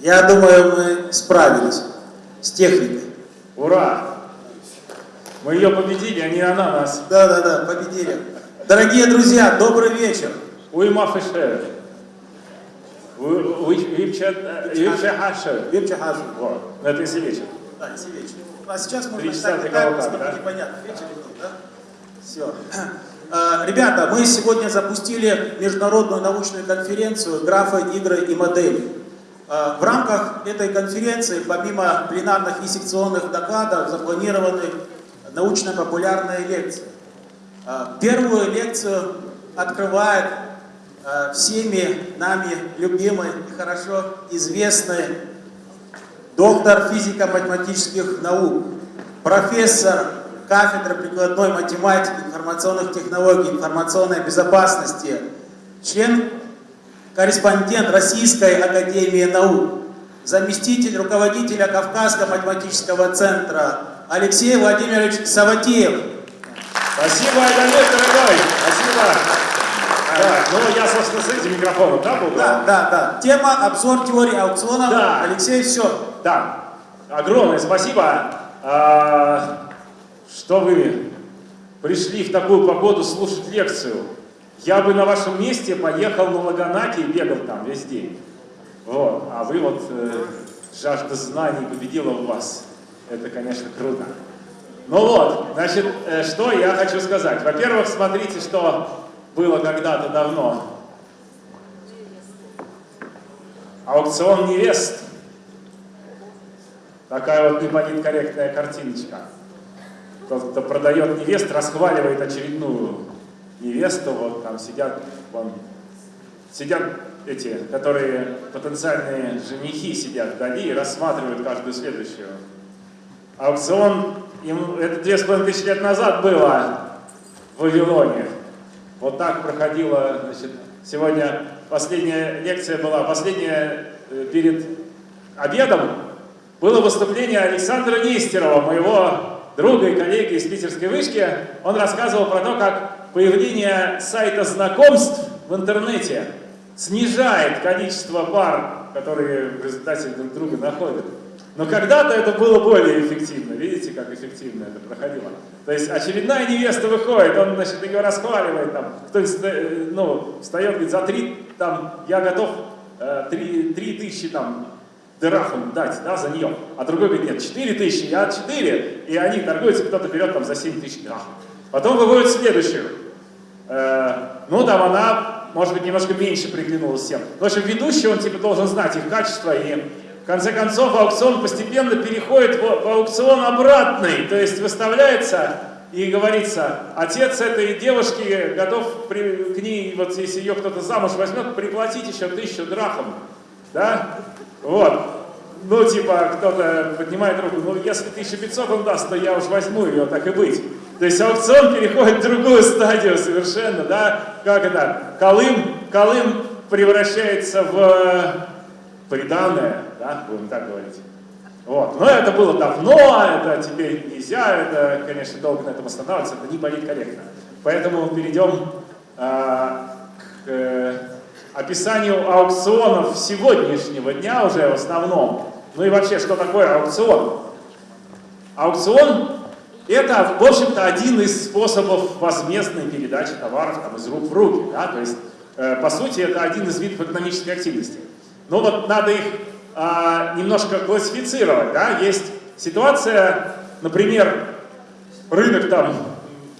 Я думаю, мы справились с техникой. Ура! Мы ее победили, а не она нас. Да-да-да, победили. Дорогие друзья, добрый вечер. Уйма феше. Випча хаша. Вепча Хаджи. Вот, это если вечер. Да, если вечер. А сейчас можно Три часа таймер, кого-то, смотрите, да? непонятно, вечер или нет, да? Все. Ребята, мы сегодня запустили международную научную конференцию «Графы, игры и модели». А, В рамках этой конференции, помимо пленарных и секционных докладов, запланированы научно-популярные лекции. А, Первую лекцию открывает а, всеми нами любимый и хорошо известный доктор физико-математических наук, профессор кафедры прикладной математики, информационных технологий, информационной безопасности, член, корреспондент Российской Академии Наук, заместитель руководителя Кавказского математического центра Алексей Владимирович Саватеев. Спасибо, Айдамир, дорогой. Спасибо. Да, ну я, собственно, с этим микрофоном, да, был? Да, да, да. Тема обзор теории аукционов. Да. Алексей, все. Да. Огромное спасибо, а, что вы пришли в такую погоду слушать лекцию. Я бы на вашем месте поехал на Лаганаке и бегал там весь день. Вот. А вы вот э, жажда знаний победила в вас. Это, конечно, круто. Ну вот, значит, э, что я хочу сказать. Во-первых, смотрите, что было когда-то давно. Аукцион невест. Такая вот неполиткорректная картиночка. Тот, кто продает невест, расхваливает очередную невесту. Вот там сидят, вон, сидят эти, которые потенциальные женихи сидят вдали и рассматривают каждую следующую. Аукцион, им, это две с половиной тысячи лет назад было в Вавилоне. Вот так проходила, значит, сегодня последняя лекция была, последняя э, перед обедом было выступление Александра Нестерова, моего друга и коллеги из питерской вышки. Он рассказывал про то, как появление сайта знакомств в интернете снижает количество пар, которые в результате друг друга находят. Но когда-то это было более эффективно. Видите, как эффективно это проходило? То есть очередная невеста выходит, он, значит, ее расхваливает, там, кто-нибудь, э, ну, встает, говорит, за три, там, я готов э, три, три тысячи, там, дырахом дать, да, за нее. А другой говорит, нет, четыре тысячи, я четыре. И они торгуются, кто-то берет там за семь тысяч дырахом. Потом выводят следующую. Э, ну, там она, может быть, немножко меньше приглянулась всем. В общем, ведущий, он типа должен знать их качество и в конце концов, аукцион постепенно переходит в, в аукцион обратный, то есть выставляется и говорится, отец этой девушки готов при, к ней, вот если ее кто-то замуж возьмет, приплатить еще тысячу драхом, да, вот. Ну, типа, кто-то поднимает руку, ну, если 1500 он даст, то я уж возьму ее, так и быть. То есть аукцион переходит в другую стадию совершенно, да, как это, Колым, Колым превращается в приданное, да, будем так говорить. Вот. Но это было давно, это теперь нельзя, это, конечно, долго на этом останавливаться, это не политкорректно. Поэтому перейдем э, к э, описанию аукционов сегодняшнего дня уже в основном. Ну и вообще, что такое аукцион? Аукцион – это, в общем-то, один из способов возмездной передачи товаров там, из рук в руки. Да? То есть, э, по сути, это один из видов экономической активности. Но вот надо их а, немножко классифицировать. Да? Есть ситуация, например, рынок там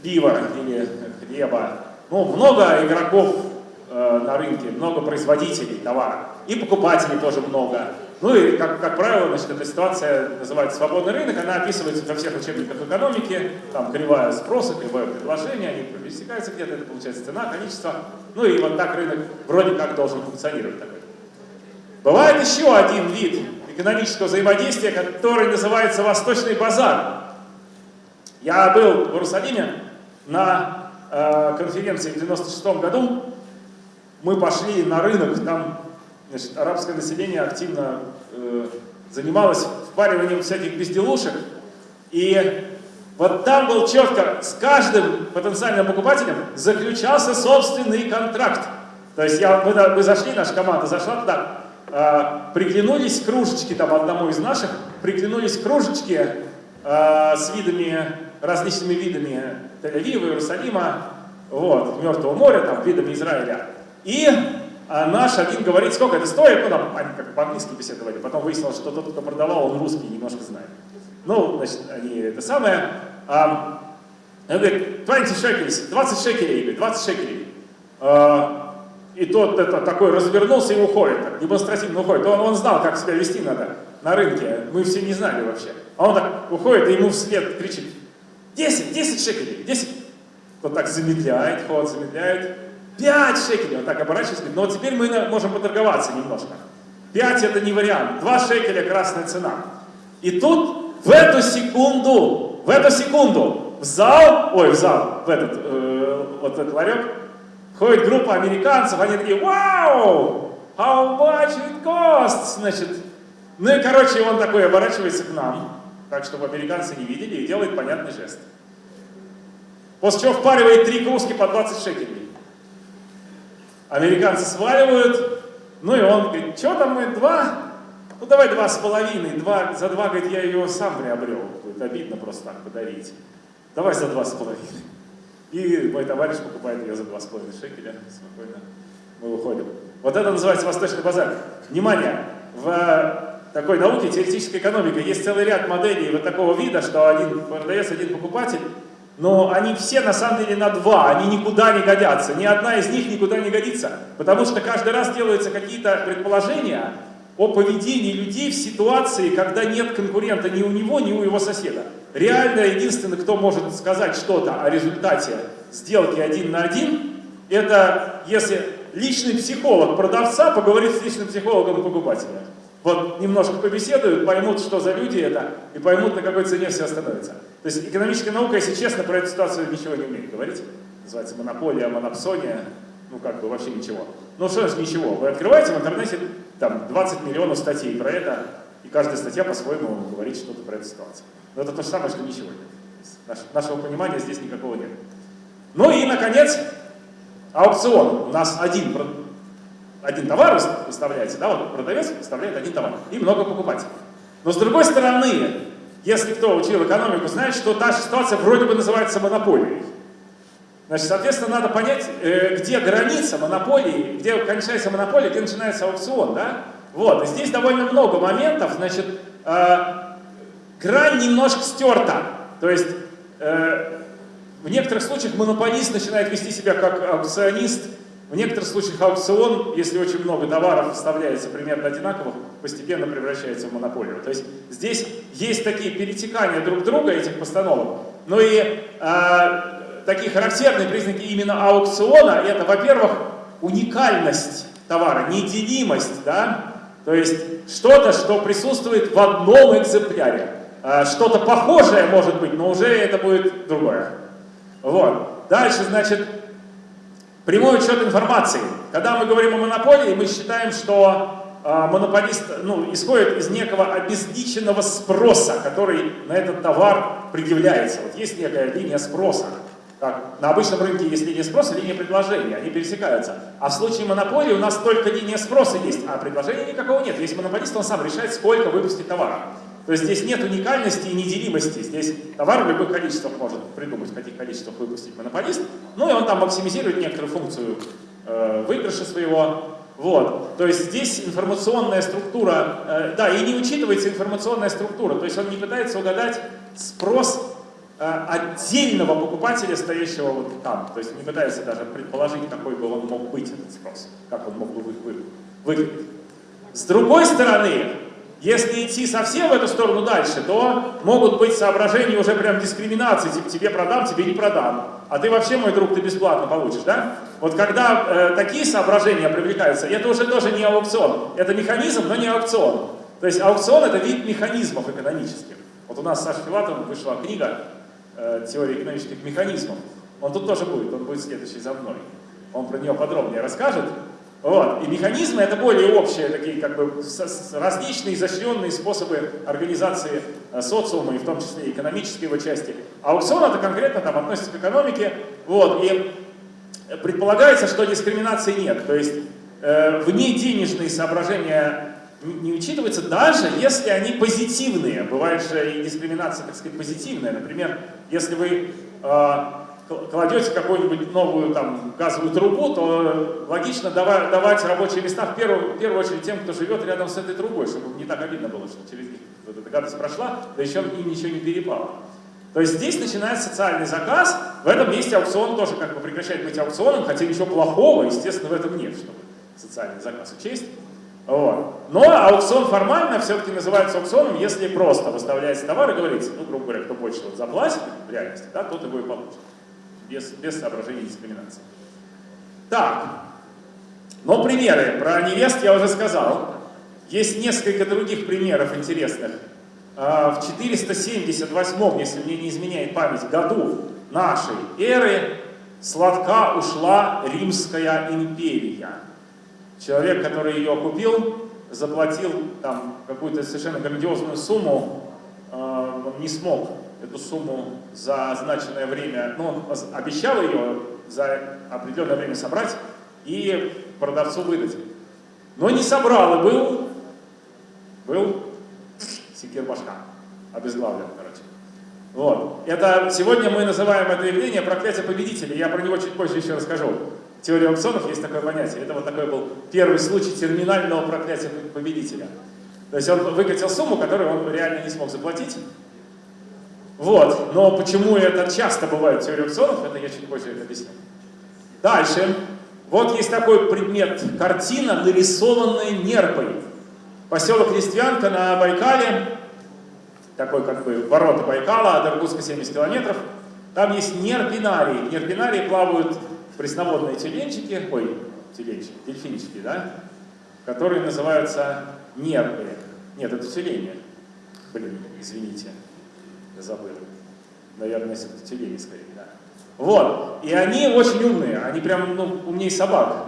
пива или хлеба. Ну, много игроков э, на рынке, много производителей товара. И покупателей тоже много. Ну и, как, как правило, значит, эта ситуация называется свободный рынок, она описывается во всех учебниках экономики, там кривая спроса, кривое предложение, они пересекаются где-то, это получается цена, количество. Ну и вот так рынок вроде как должен функционировать такой. Бывает еще один вид экономического взаимодействия, который называется Восточный базар. Я был в Иерусалиме на э, конференции в 96 году. Мы пошли на рынок, там значит, арабское население активно э, занималось впариванием всяких безделушек. И вот там был четко, с каждым потенциальным покупателем заключался собственный контракт. То есть я, мы, мы зашли, наша команда зашла туда, э, приглянулись кружечки, там одному из наших, приглянулись кружечки э, с видами, различными видами Тель-Авива, Иерусалима, вот, Мертвого моря, там, видами Израиля. И а наш один говорит, сколько это стоит, ну там они как по-английски беседовали, потом выяснилось, что тот, кто продавал, он русский немножко знает. Ну, значит, они это самое. А, он говорит, 20 шекелей, 20 шекелей, говорит, 20 шекелей. А, и тот это, такой развернулся и уходит, так, демонстративно уходит. Он, он знал, как себя вести надо на рынке, мы все не знали вообще. А он так уходит и ему вслед кричит, 10, 10 шекелей, 10. Тот так замедляет ход, замедляет. 5 шекелей, он так оборачивается, говорит, ну вот теперь мы можем поторговаться немножко. 5 это не вариант, 2 шекеля красная цена. И тут в эту секунду, в эту секунду в зал, ой, в зал, в этот, э, вот этот ларек, входит группа американцев, они такие, вау, how much it costs, значит. Ну и, короче, он такой оборачивается к нам, так, чтобы американцы не видели, и делает понятный жест. После чего впаривает три кружки по 20 шекелей. Американцы сваливают, ну и он говорит, что там мы, два? Ну давай два с половиной, два, за два, говорит, я ее сам приобрел. Будет обидно просто так подарить. Давай за два с половиной. И мой товарищ покупает ее за два с половиной шекеля. Спокойно. Мы уходим. Вот это называется восточный базар. Внимание! В такой науке, теоретической экономике, есть целый ряд моделей вот такого вида, что один продавец, один покупатель, но они все на самом деле на два, они никуда не годятся. Ни одна из них никуда не годится, потому что каждый раз делаются какие-то предположения о поведении людей в ситуации, когда нет конкурента ни у него, ни у его соседа. Реально единственный, кто может сказать что-то о результате сделки один на один, это если личный психолог продавца поговорит с личным психологом покупателя. Вот немножко побеседуют, поймут, что за люди это, и поймут, на какой цене все остановится. То есть экономическая наука, если честно, про эту ситуацию ничего не умеет говорить. Называется монополия, монопсония, ну как бы вообще ничего. Ну что ж ничего, вы открываете в интернете там 20 миллионов статей про это, и каждая статья по-своему говорит что-то про эту ситуацию. Но это то же самое, что ничего нет. Наш, нашего понимания здесь никакого нет. Ну и, наконец, аукцион. У нас один один товар выставляется, да, вот продавец выставляет один товар, и много покупателей. Но с другой стороны, если кто учил экономику, знает, что та же ситуация вроде бы называется монополией. Значит, соответственно, надо понять, э, где граница монополии, где кончается монополия, где начинается аукцион, да? Вот, и здесь довольно много моментов, значит, э, грань немножко стерта. То есть, э, в некоторых случаях монополист начинает вести себя как аукционист, в некоторых случаях аукцион, если очень много товаров вставляется примерно одинаковых, постепенно превращается в монополию. То есть здесь есть такие перетекания друг друга этих постановок. Но и э, такие характерные признаки именно аукциона, это, во-первых, уникальность товара, неделимость, да? То есть что-то, что присутствует в одном экземпляре. Э, Что-то похожее может быть, но уже это будет другое. Вот. Дальше, значит, Прямой учет информации. Когда мы говорим о монополии, мы считаем, что э, монополист ну, исходит из некого обезличенного спроса, который на этот товар предъявляется. Вот есть некая линия спроса. Как на обычном рынке есть линия спроса, линия предложения, они пересекаются. А в случае монополии у нас только линия спроса есть, а предложения никакого нет. Есть монополист, он сам решает, сколько выпустить товара. То есть здесь нет уникальности и неделимости. Здесь товар в любых количествах может придумать, в каких количествах выпустить монополист. Ну и он там максимизирует некоторую функцию э, выигрыша своего. Вот. То есть здесь информационная структура, э, да, и не учитывается информационная структура. То есть он не пытается угадать спрос э, отдельного покупателя, стоящего вот там. То есть не пытается даже предположить, какой бы он мог быть этот спрос, как он мог бы выглядеть. С другой стороны, если идти совсем в эту сторону дальше, то могут быть соображения уже прям дискриминации, типа тебе продам, тебе не продам. А ты вообще, мой друг, ты бесплатно получишь, да? Вот когда э, такие соображения привлекаются, это уже тоже не аукцион. Это механизм, но не аукцион. То есть аукцион это вид механизмов экономических. Вот у нас с Сашей Филатовым вышла книга э, «Теория экономических механизмов». Он тут тоже будет, он будет следующий за мной. Он про нее подробнее расскажет. Вот. И механизмы это более общие, такие как бы различные изощренные способы организации э, социума, и в том числе экономической его части. Аукцион это конкретно там относится к экономике. Вот. И предполагается, что дискриминации нет. То есть э, вне денежные соображения не, не учитываются, даже если они позитивные. Бывает же и дискриминация, так сказать, позитивная. Например, если вы э, кладете какую-нибудь новую там, газовую трубу, то логично давать, рабочие места в первую, в первую очередь тем, кто живет рядом с этой трубой, чтобы не так обидно было, что через них вот эта гадость прошла, да еще им ничего не перепало. То есть здесь начинается социальный заказ, в этом месте аукцион тоже как бы прекращает быть аукционом, хотя ничего плохого, естественно, в этом нет, чтобы социальный заказ учесть. Вот. Но аукцион формально все-таки называется аукционом, если просто выставляется товар и говорится, ну, грубо говоря, кто больше вот заплатит в реальности, да, тот его и получит. Без, без соображений дискриминации. Так, но примеры про невест я уже сказал. Есть несколько других примеров интересных. А, в 478, если мне не изменяет память, году нашей эры сладка ушла Римская империя. Человек, который ее купил, заплатил там какую-то совершенно грандиозную сумму, а, он не смог эту сумму за означенное время, ну, он обещал ее за определенное время собрать и продавцу выдать. Но не собрал и был, был секир башка, обезглавлен, короче. Вот. Это, сегодня мы называем это явление проклятие победителя. Я про него чуть позже еще расскажу. В теории аукционов есть такое понятие. Это вот такой был первый случай терминального проклятия победителя. То есть он выкатил сумму, которую он реально не смог заплатить. Вот. Но почему это часто бывает в теории аукционов, это я чуть позже объясню. Дальше. Вот есть такой предмет, картина, нарисованная нерпой. Поселок Листвянка на Байкале, такой как бы ворота Байкала, от Иркутска 70 километров. Там есть нерпинарии. В нерпинарии плавают пресноводные тюленчики, ой, тюленчики, дельфинчики, да, которые называются нерпы. Нет, это тюлени. Блин, извините, забыл. Наверное, тюлени скорее, да. Вот, и они очень умные, они прям ну, умнее собак.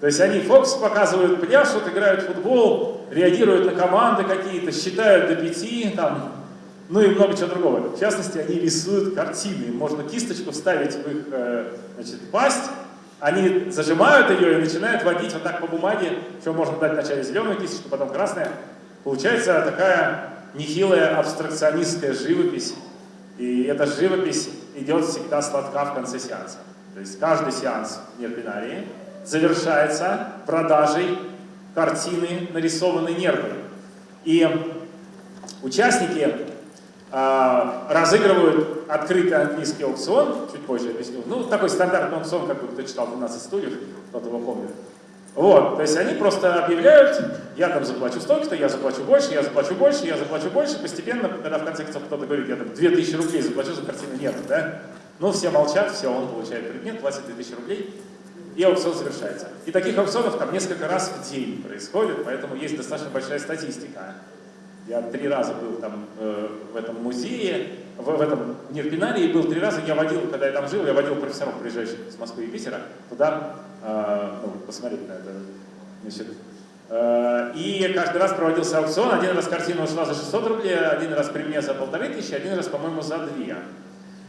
То есть они фокус показывают, пляшут, играют в футбол, реагируют на команды какие-то, считают до пяти, там, ну и много чего другого. В частности, они рисуют картины. Можно кисточку вставить в их э, значит, пасть, они зажимают ее и начинают водить вот так по бумаге, что можно дать вначале зеленую кисточку, потом красная. Получается такая нехилая абстракционистская живопись. И эта живопись идет всегда сладка в конце сеанса. То есть каждый сеанс нерпинарии завершается продажей картины, нарисованной нервой. И участники э, разыгрывают открытый английский аукцион, чуть позже объясню, ну, такой стандартный аукцион, как кто читал 12 стульев, кто-то его помнит. Вот, то есть они просто объявляют, я там заплачу столько-то, я заплачу больше, я заплачу больше, я заплачу больше. Постепенно, когда в конце концов кто-то говорит, я там 2000 рублей заплачу за картину, нет, да? Ну, все молчат, все, он получает предмет, платит 2000 рублей, и аукцион завершается. И таких аукционов там несколько раз в день происходит, поэтому есть достаточно большая статистика. Я три раза был там э, в этом музее, в, в этом Нирпинарии был три раза, я водил, когда я там жил, я водил профессоров, приезжающих с Москвы и Питера, туда, ну, посмотреть на это. Значит, э, и каждый раз проводился аукцион, один раз картина ушла за 600 рублей, один раз при мне за полторы тысячи, один раз, по-моему, за две.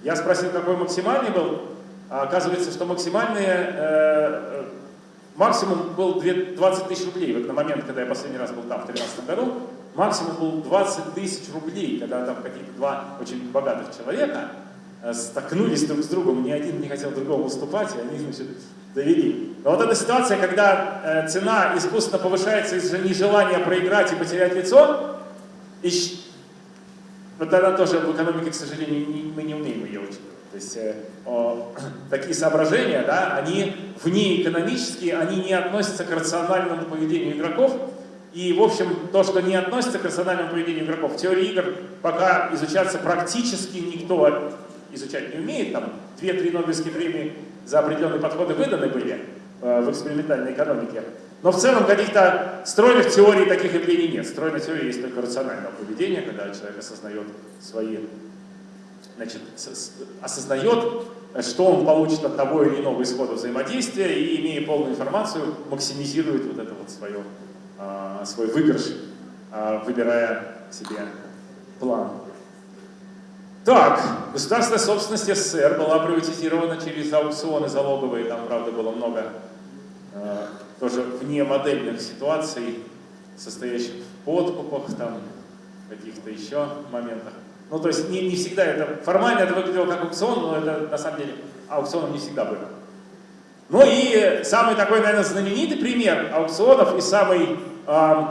Я спросил, какой максимальный был, а оказывается, что максимальный э, максимум был 20 тысяч рублей. Вот на момент, когда я последний раз был там, в 2013 году, максимум был 20 тысяч рублей, когда там какие-то два очень богатых человека э, столкнулись друг с другом, ни один не хотел другому уступать, и они, значит, довели. Но вот эта ситуация, когда э, цена искусственно повышается из-за нежелания проиграть и потерять лицо, и вот тогда тоже в экономике, к сожалению, не, мы не умеем ее учить. То есть э, о, такие соображения, да, они вне экономические, они не относятся к рациональному поведению игроков. И, в общем, то, что не относится к рациональному поведению игроков, в теории игр пока изучаться практически никто изучать не умеет. Там две-три Нобелевские премии за определенные подходы выданы были э, в экспериментальной экономике. Но в целом каких-то стройных теорий таких явлений нет. Стройная теория есть только рационального поведения, когда человек осознает свои значит, осознает, что он получит от того или иного исхода взаимодействия и, имея полную информацию, максимизирует вот это вот свое, а, свой выигрыш, а, выбирая себе план. Так, государственная собственность СССР была приватизирована через аукционы залоговые, там, правда, было много а, тоже вне модельных ситуаций, состоящих в подкупах, там, каких-то еще моментах. Ну, то есть не, не всегда это, формально это выглядело как аукцион, но это на самом деле аукционом не всегда было. Ну и самый такой, наверное, знаменитый пример аукционов и самый, э,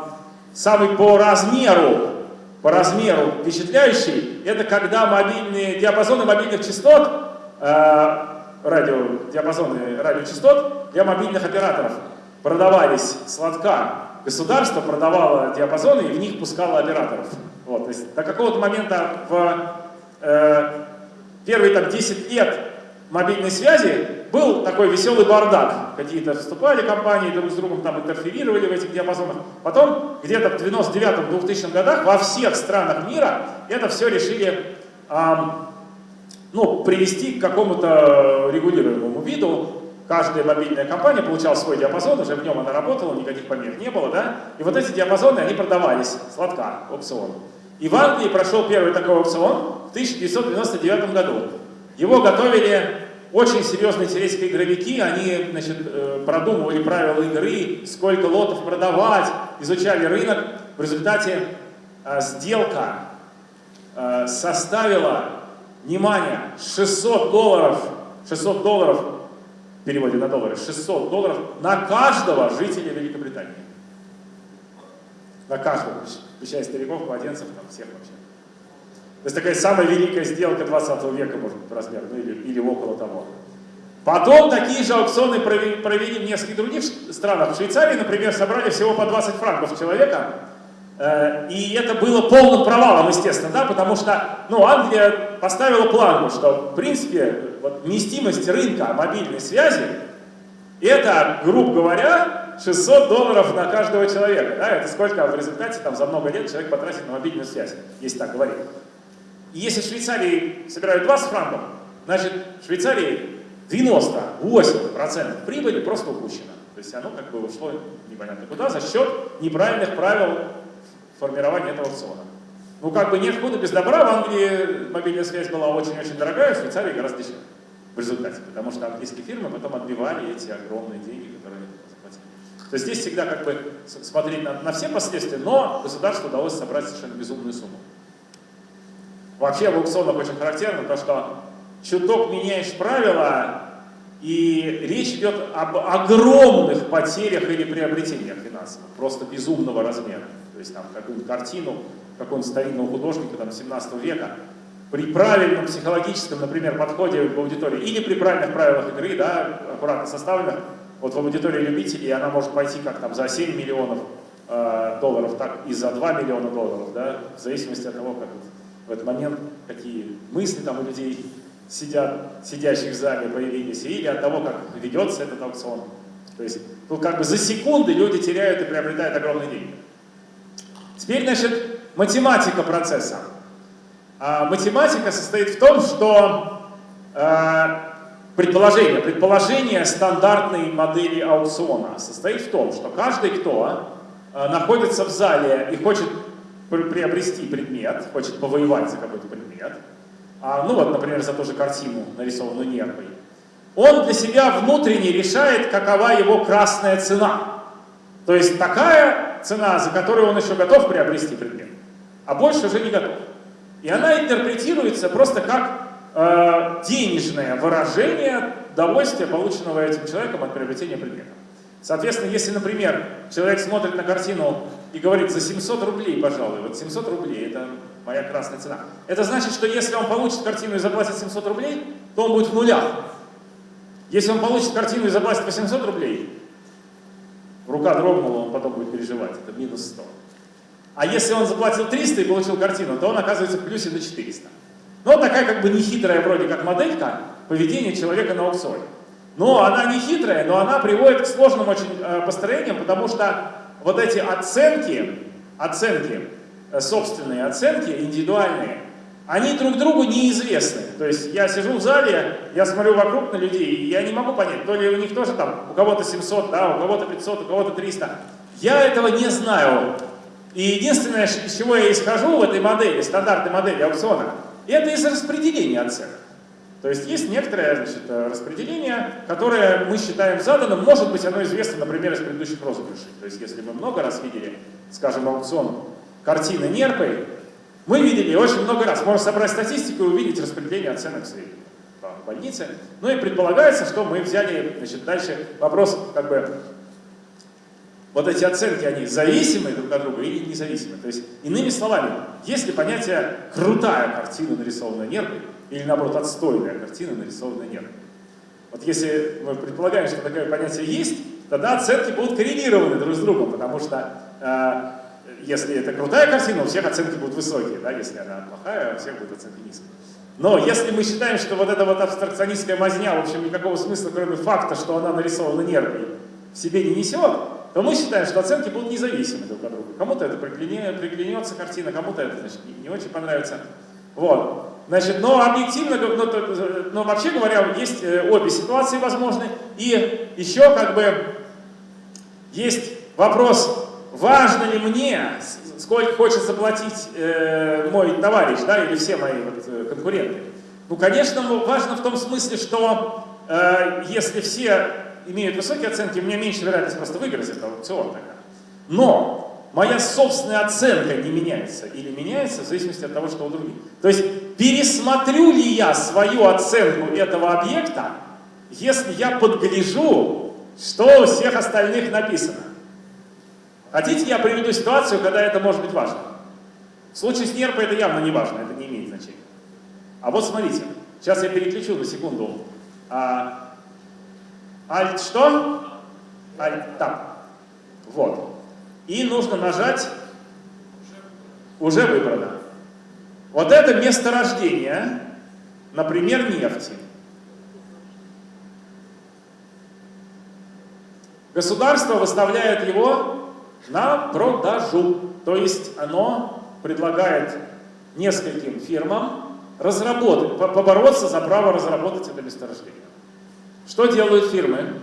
самый по размеру, по размеру впечатляющий, это когда мобильные, диапазоны мобильных частот, э, радио, диапазоны радиочастот для мобильных операторов продавались с лотка. Государство продавало диапазоны и в них пускало операторов. Вот, то есть до какого-то момента в э, первые там, 10 лет мобильной связи был такой веселый бардак. Какие-то вступали компании, друг с другом там интерферировали в этих диапазонах. Потом, где-то в 99-2000 годах во всех странах мира это все решили эм, ну, привести к какому-то регулируемому виду. Каждая мобильная компания получала свой диапазон, уже в нем она работала, никаких помех не было, да? И вот эти диапазоны, они продавались сладка, аукцион. И в Англии прошел первый такой аукцион в 1999 году. Его готовили очень серьезные сирийские игровики, они значит, э, продумывали правила игры, сколько лотов продавать, изучали рынок. В результате э, сделка э, составила, внимание, 600 долларов, 600 долларов, в переводе на доллары, 600 долларов на каждого жителя Великобритании. На каждого, включая стариков, младенцев, там всех вообще. То есть такая самая великая сделка 20 века, может быть, размер, ну или, или около того. Потом такие же аукционы провели, провели в нескольких других странах. В Швейцарии, например, собрали всего по 20 франков человека. Э, и это было полным провалом, естественно, да, потому что ну, Англия поставила планку, что, в принципе, вот, вместимость рынка мобильной связи это, грубо говоря, 600 долларов на каждого человека. Да? Это сколько в результате там, за много лет человек потратит на мобильную связь, если так говорить. И если в Швейцарии собирают 20 франков, значит в Швейцарии 98% прибыли просто упущено. То есть оно как бы ушло непонятно куда за счет неправильных правил формирования этого аукциона. Ну как бы нет худа без добра, в Англии мобильная связь была очень-очень дорогая, в Швейцарии гораздо дешевле в результате, потому что английские фирмы потом отбивали эти огромные деньги, которые они заплатили. То есть здесь всегда как бы смотреть на, на все последствия, но государству удалось собрать совершенно безумную сумму. Вообще в аукционах очень характерно то, что чуток меняешь правила, и речь идет об огромных потерях или приобретениях финансовых, просто безумного размера. То есть там какую-нибудь картину какого-нибудь старинного художника там, 17 века при правильном психологическом, например, подходе в аудитории или при правильных правилах игры, да, аккуратно составленных, вот в аудитории любителей она может пойти как там за 7 миллионов э, долларов, так и за 2 миллиона долларов, да, в зависимости от того, как в этот момент какие мысли там у людей сидят, сидящих в зале появились, или от того, как ведется этот аукцион. То есть, ну, как бы за секунды люди теряют и приобретают огромные деньги. Теперь, значит, математика процесса. А математика состоит в том, что э, предположение, предположение стандартной модели аукциона состоит в том, что каждый, кто э, находится в зале и хочет приобрести предмет, хочет повоевать за какой-то предмет, а, ну вот, например, за ту же картину, нарисованную нервой, он для себя внутренне решает, какова его красная цена. То есть такая цена, за которую он еще готов приобрести предмет, а больше уже не готов. И она интерпретируется просто как э, денежное выражение удовольствия, полученного этим человеком от приобретения предмета. Соответственно, если, например, человек смотрит на картину и говорит, за 700 рублей, пожалуй, вот 700 рублей, это моя красная цена. Это значит, что если он получит картину и заплатит 700 рублей, то он будет в нулях. Если он получит картину и заплатит 800 рублей, рука дрогнула, он потом будет переживать, это минус 100. А если он заплатил 300 и получил картину, то он оказывается в плюсе до 400. Ну, вот такая как бы нехитрая вроде как моделька поведения человека на аукционе. Но она не хитрая, но она приводит к сложным очень э, построениям, потому что вот эти оценки, оценки, э, собственные оценки, индивидуальные, они друг другу неизвестны. То есть я сижу в зале, я смотрю вокруг на людей, и я не могу понять, то ли у них тоже там, у кого-то 700, да, у кого-то 500, у кого-то 300. Я этого не знаю. И единственное, из чего я исхожу в этой модели, стандартной модели аукциона, это из распределения оценок. То есть есть некоторое значит, распределение, которое мы считаем заданным. Может быть, оно известно, например, из предыдущих розыгрышей. То есть если мы много раз видели, скажем, аукцион картины нерпой, мы видели очень много раз. Можно собрать статистику и увидеть распределение оценок средних в больнице. Ну и предполагается, что мы взяли, значит, дальше вопрос, как бы, вот эти оценки, они зависимы друг от друга или независимы. То есть, иными словами, если понятие «крутая картина, нарисованная нервой», или наоборот, отстойная картина, нарисованная нервой. Вот если мы предполагаем, что такое понятие есть, тогда оценки будут коррелированы друг с другом, потому что э, если это крутая картина, у всех оценки будут высокие, да? если она плохая, у всех будут оценки низкие. Но если мы считаем, что вот эта вот абстракционистская мазня, в общем, никакого смысла, кроме факта, что она нарисована нервой, в себе не несет, то мы считаем, что оценки будут независимы друг от друга. Кому-то это приглянется картина, кому-то это значит, не очень понравится. Вот. Значит, но объективно, но, но вообще говоря, есть э, обе ситуации возможны. И еще как бы есть вопрос важно ли мне, сколько хочет заплатить э, мой товарищ, да, или все мои вот, э, конкуренты? Ну, конечно, важно в том смысле, что э, если все имеют высокие оценки, у меня меньше вероятность просто выиграть этот аукцион. Но моя собственная оценка не меняется или меняется в зависимости от того, что у других. То есть пересмотрю ли я свою оценку этого объекта, если я подгляжу, что у всех остальных написано. Хотите, я приведу ситуацию, когда это может быть важно? В случае с нерпой это явно не важно, это не имеет значения. А вот смотрите, сейчас я переключу на секунду. А, Alt что? Alt Tab. Вот. И нужно нажать уже выбрано. Вот это месторождение, например, нефти. Государство выставляет его на продажу. То есть оно предлагает нескольким фирмам разработать, побороться за право разработать это месторождение. Что делают фирмы?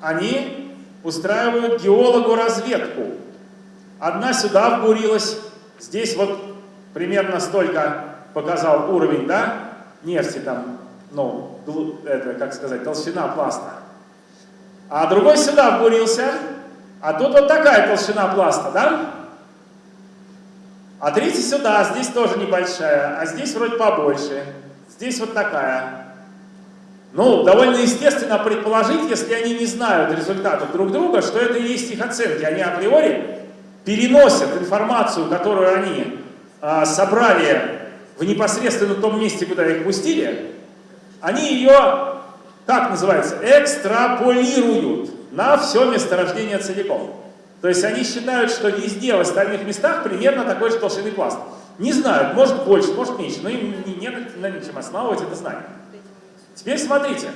Они устраивают геологу разведку. Одна сюда вбурилась, здесь вот примерно столько показал уровень, да, нефти там, ну, это, как сказать, толщина пласта. А другой сюда вбурился, а тут вот такая толщина пласта, да? А третий сюда, здесь тоже небольшая, а здесь вроде побольше. Здесь вот такая. Ну, довольно естественно предположить, если они не знают результатов друг друга, что это и есть их оценки. Они априори переносят информацию, которую они а, собрали в непосредственно том месте, куда их пустили, они ее, как называется, экстраполируют на все месторождение целиком. То есть они считают, что везде в остальных местах примерно такой же толщины пласт. Не знают, может больше, может меньше, но им не, не на чем основывать это знание. Теперь смотрите,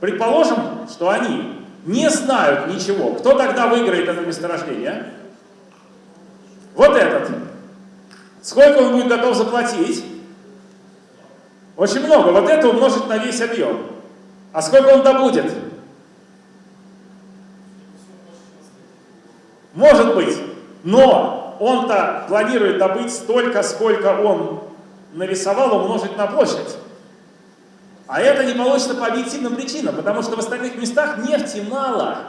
предположим, что они не знают ничего. Кто тогда выиграет это месторождение? Вот этот. Сколько он будет готов заплатить? Очень много. Вот это умножить на весь объем. А сколько он добудет? Может быть, но он-то планирует добыть столько, сколько он нарисовал, умножить на площадь. А это не получится по объективным причинам, потому что в остальных местах нефти мало.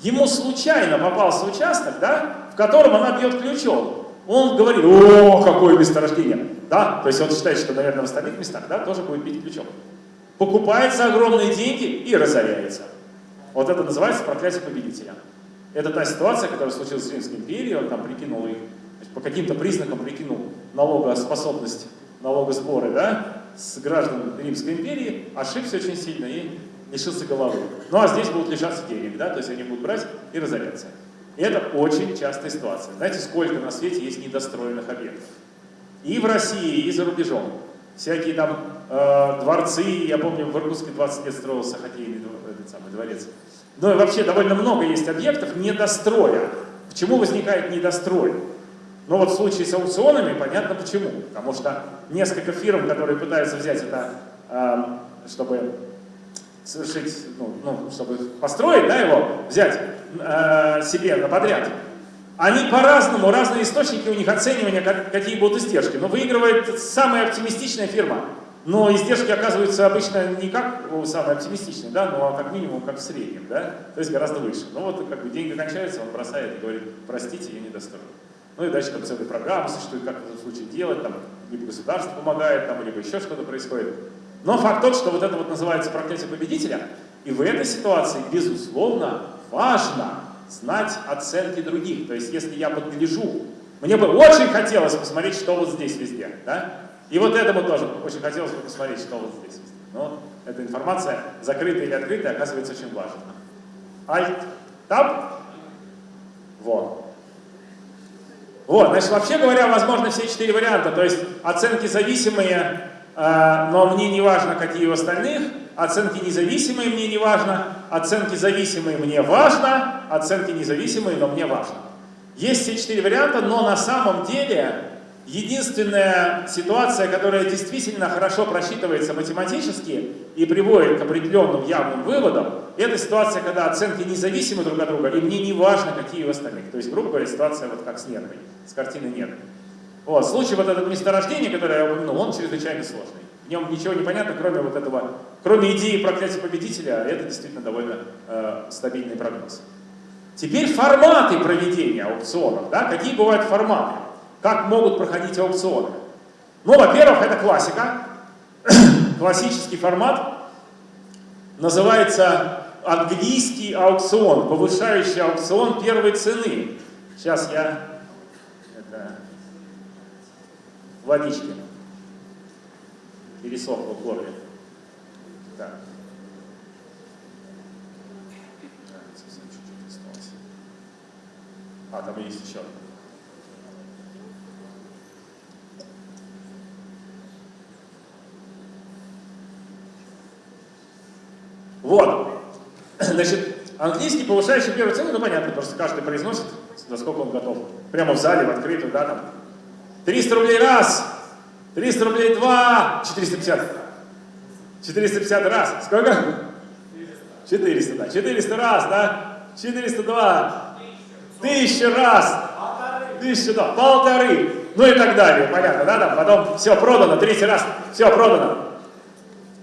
Ему случайно попался участок, да, в котором она бьет ключом. Он говорит, о, какое месторождение. Да? То есть он считает, что, наверное, в остальных местах да, тоже будет бить ключом. Покупает за огромные деньги и разоряется. Вот это называется проклятие победителя. Это та ситуация, которая случилась в Римской империи, он там прикинул их, по каким-то признакам прикинул налогоспособность, налогосборы, да, с граждан Римской империи, ошибся очень сильно и лишился головы. Ну а здесь будут лишаться денег, да, то есть они будут брать и разоряться. И это очень частая ситуация. Знаете, сколько на свете есть недостроенных объектов? И в России, и за рубежом. Всякие там э, дворцы, я помню, в Иркутске 20 лет строился хоккейный этот самый дворец. Ну и вообще довольно много есть объектов недостроя. Почему возникает недострой? Ну вот в случае с аукционами понятно почему. Потому что несколько фирм, которые пытаются взять это, э, чтобы совершить, ну, ну, чтобы построить да, его, взять э, себе на подряд, они по-разному, разные источники у них оценивания, как, какие будут издержки. Но выигрывает самая оптимистичная фирма. Но издержки оказываются обычно не как самые оптимистичные, да, но как минимум как в среднем, да, то есть гораздо выше. Ну вот как бы деньги кончаются, он бросает и говорит, простите, я не достоин. Ну и дальше там целая программа существует, как в этом случае делать, там, либо государство помогает, там, либо еще что-то происходит. Но факт тот, что вот это вот называется проклятие победителя, и в этой ситуации, безусловно, важно знать оценки других. То есть, если я подгляжу, мне бы очень хотелось посмотреть, что вот здесь везде, да? И вот этому тоже очень хотелось бы посмотреть, что вот здесь везде. Но эта информация, закрытая или открытая, оказывается очень важна. Alt, Tab, вот. Вот, значит, вообще говоря, возможно все четыре варианта. То есть оценки зависимые, но мне не важно, какие у остальных. Оценки независимые мне не важно. Оценки зависимые мне важно. Оценки независимые, но мне важно. Есть все четыре варианта, но на самом деле единственная ситуация, которая действительно хорошо просчитывается математически и приводит к определенным явным выводам, это ситуация, когда оценки независимы друг от друга, и мне не важно, какие у остальных. То есть, грубо говоря, ситуация вот как с нервой, с картиной нервы. Вот, случай вот этого месторождения, которое я упомянул, он чрезвычайно сложный. В нем ничего не понятно, кроме вот этого, кроме идеи проклятия победителя, это действительно довольно э, стабильный прогноз. Теперь форматы проведения аукционов. Да? Какие бывают форматы? Как могут проходить аукционы? Ну, во-первых, это классика. Классический формат называется английский аукцион, повышающий аукцион первой цены. Сейчас я это, водички пересохло в горле. Так. А, там есть еще. Вот. Значит, английский повышающий первую цену, ну понятно, просто каждый произносит, насколько он готов. Прямо в зале, в открытую, да, там. 300 рублей раз, 300 рублей два, 450. 450 раз. Сколько? 400, да. 400 раз, да? 402. Тысяча раз. Тысяча, да. Полторы. Ну и так далее. Понятно, да? Там потом все продано, третий раз, все продано.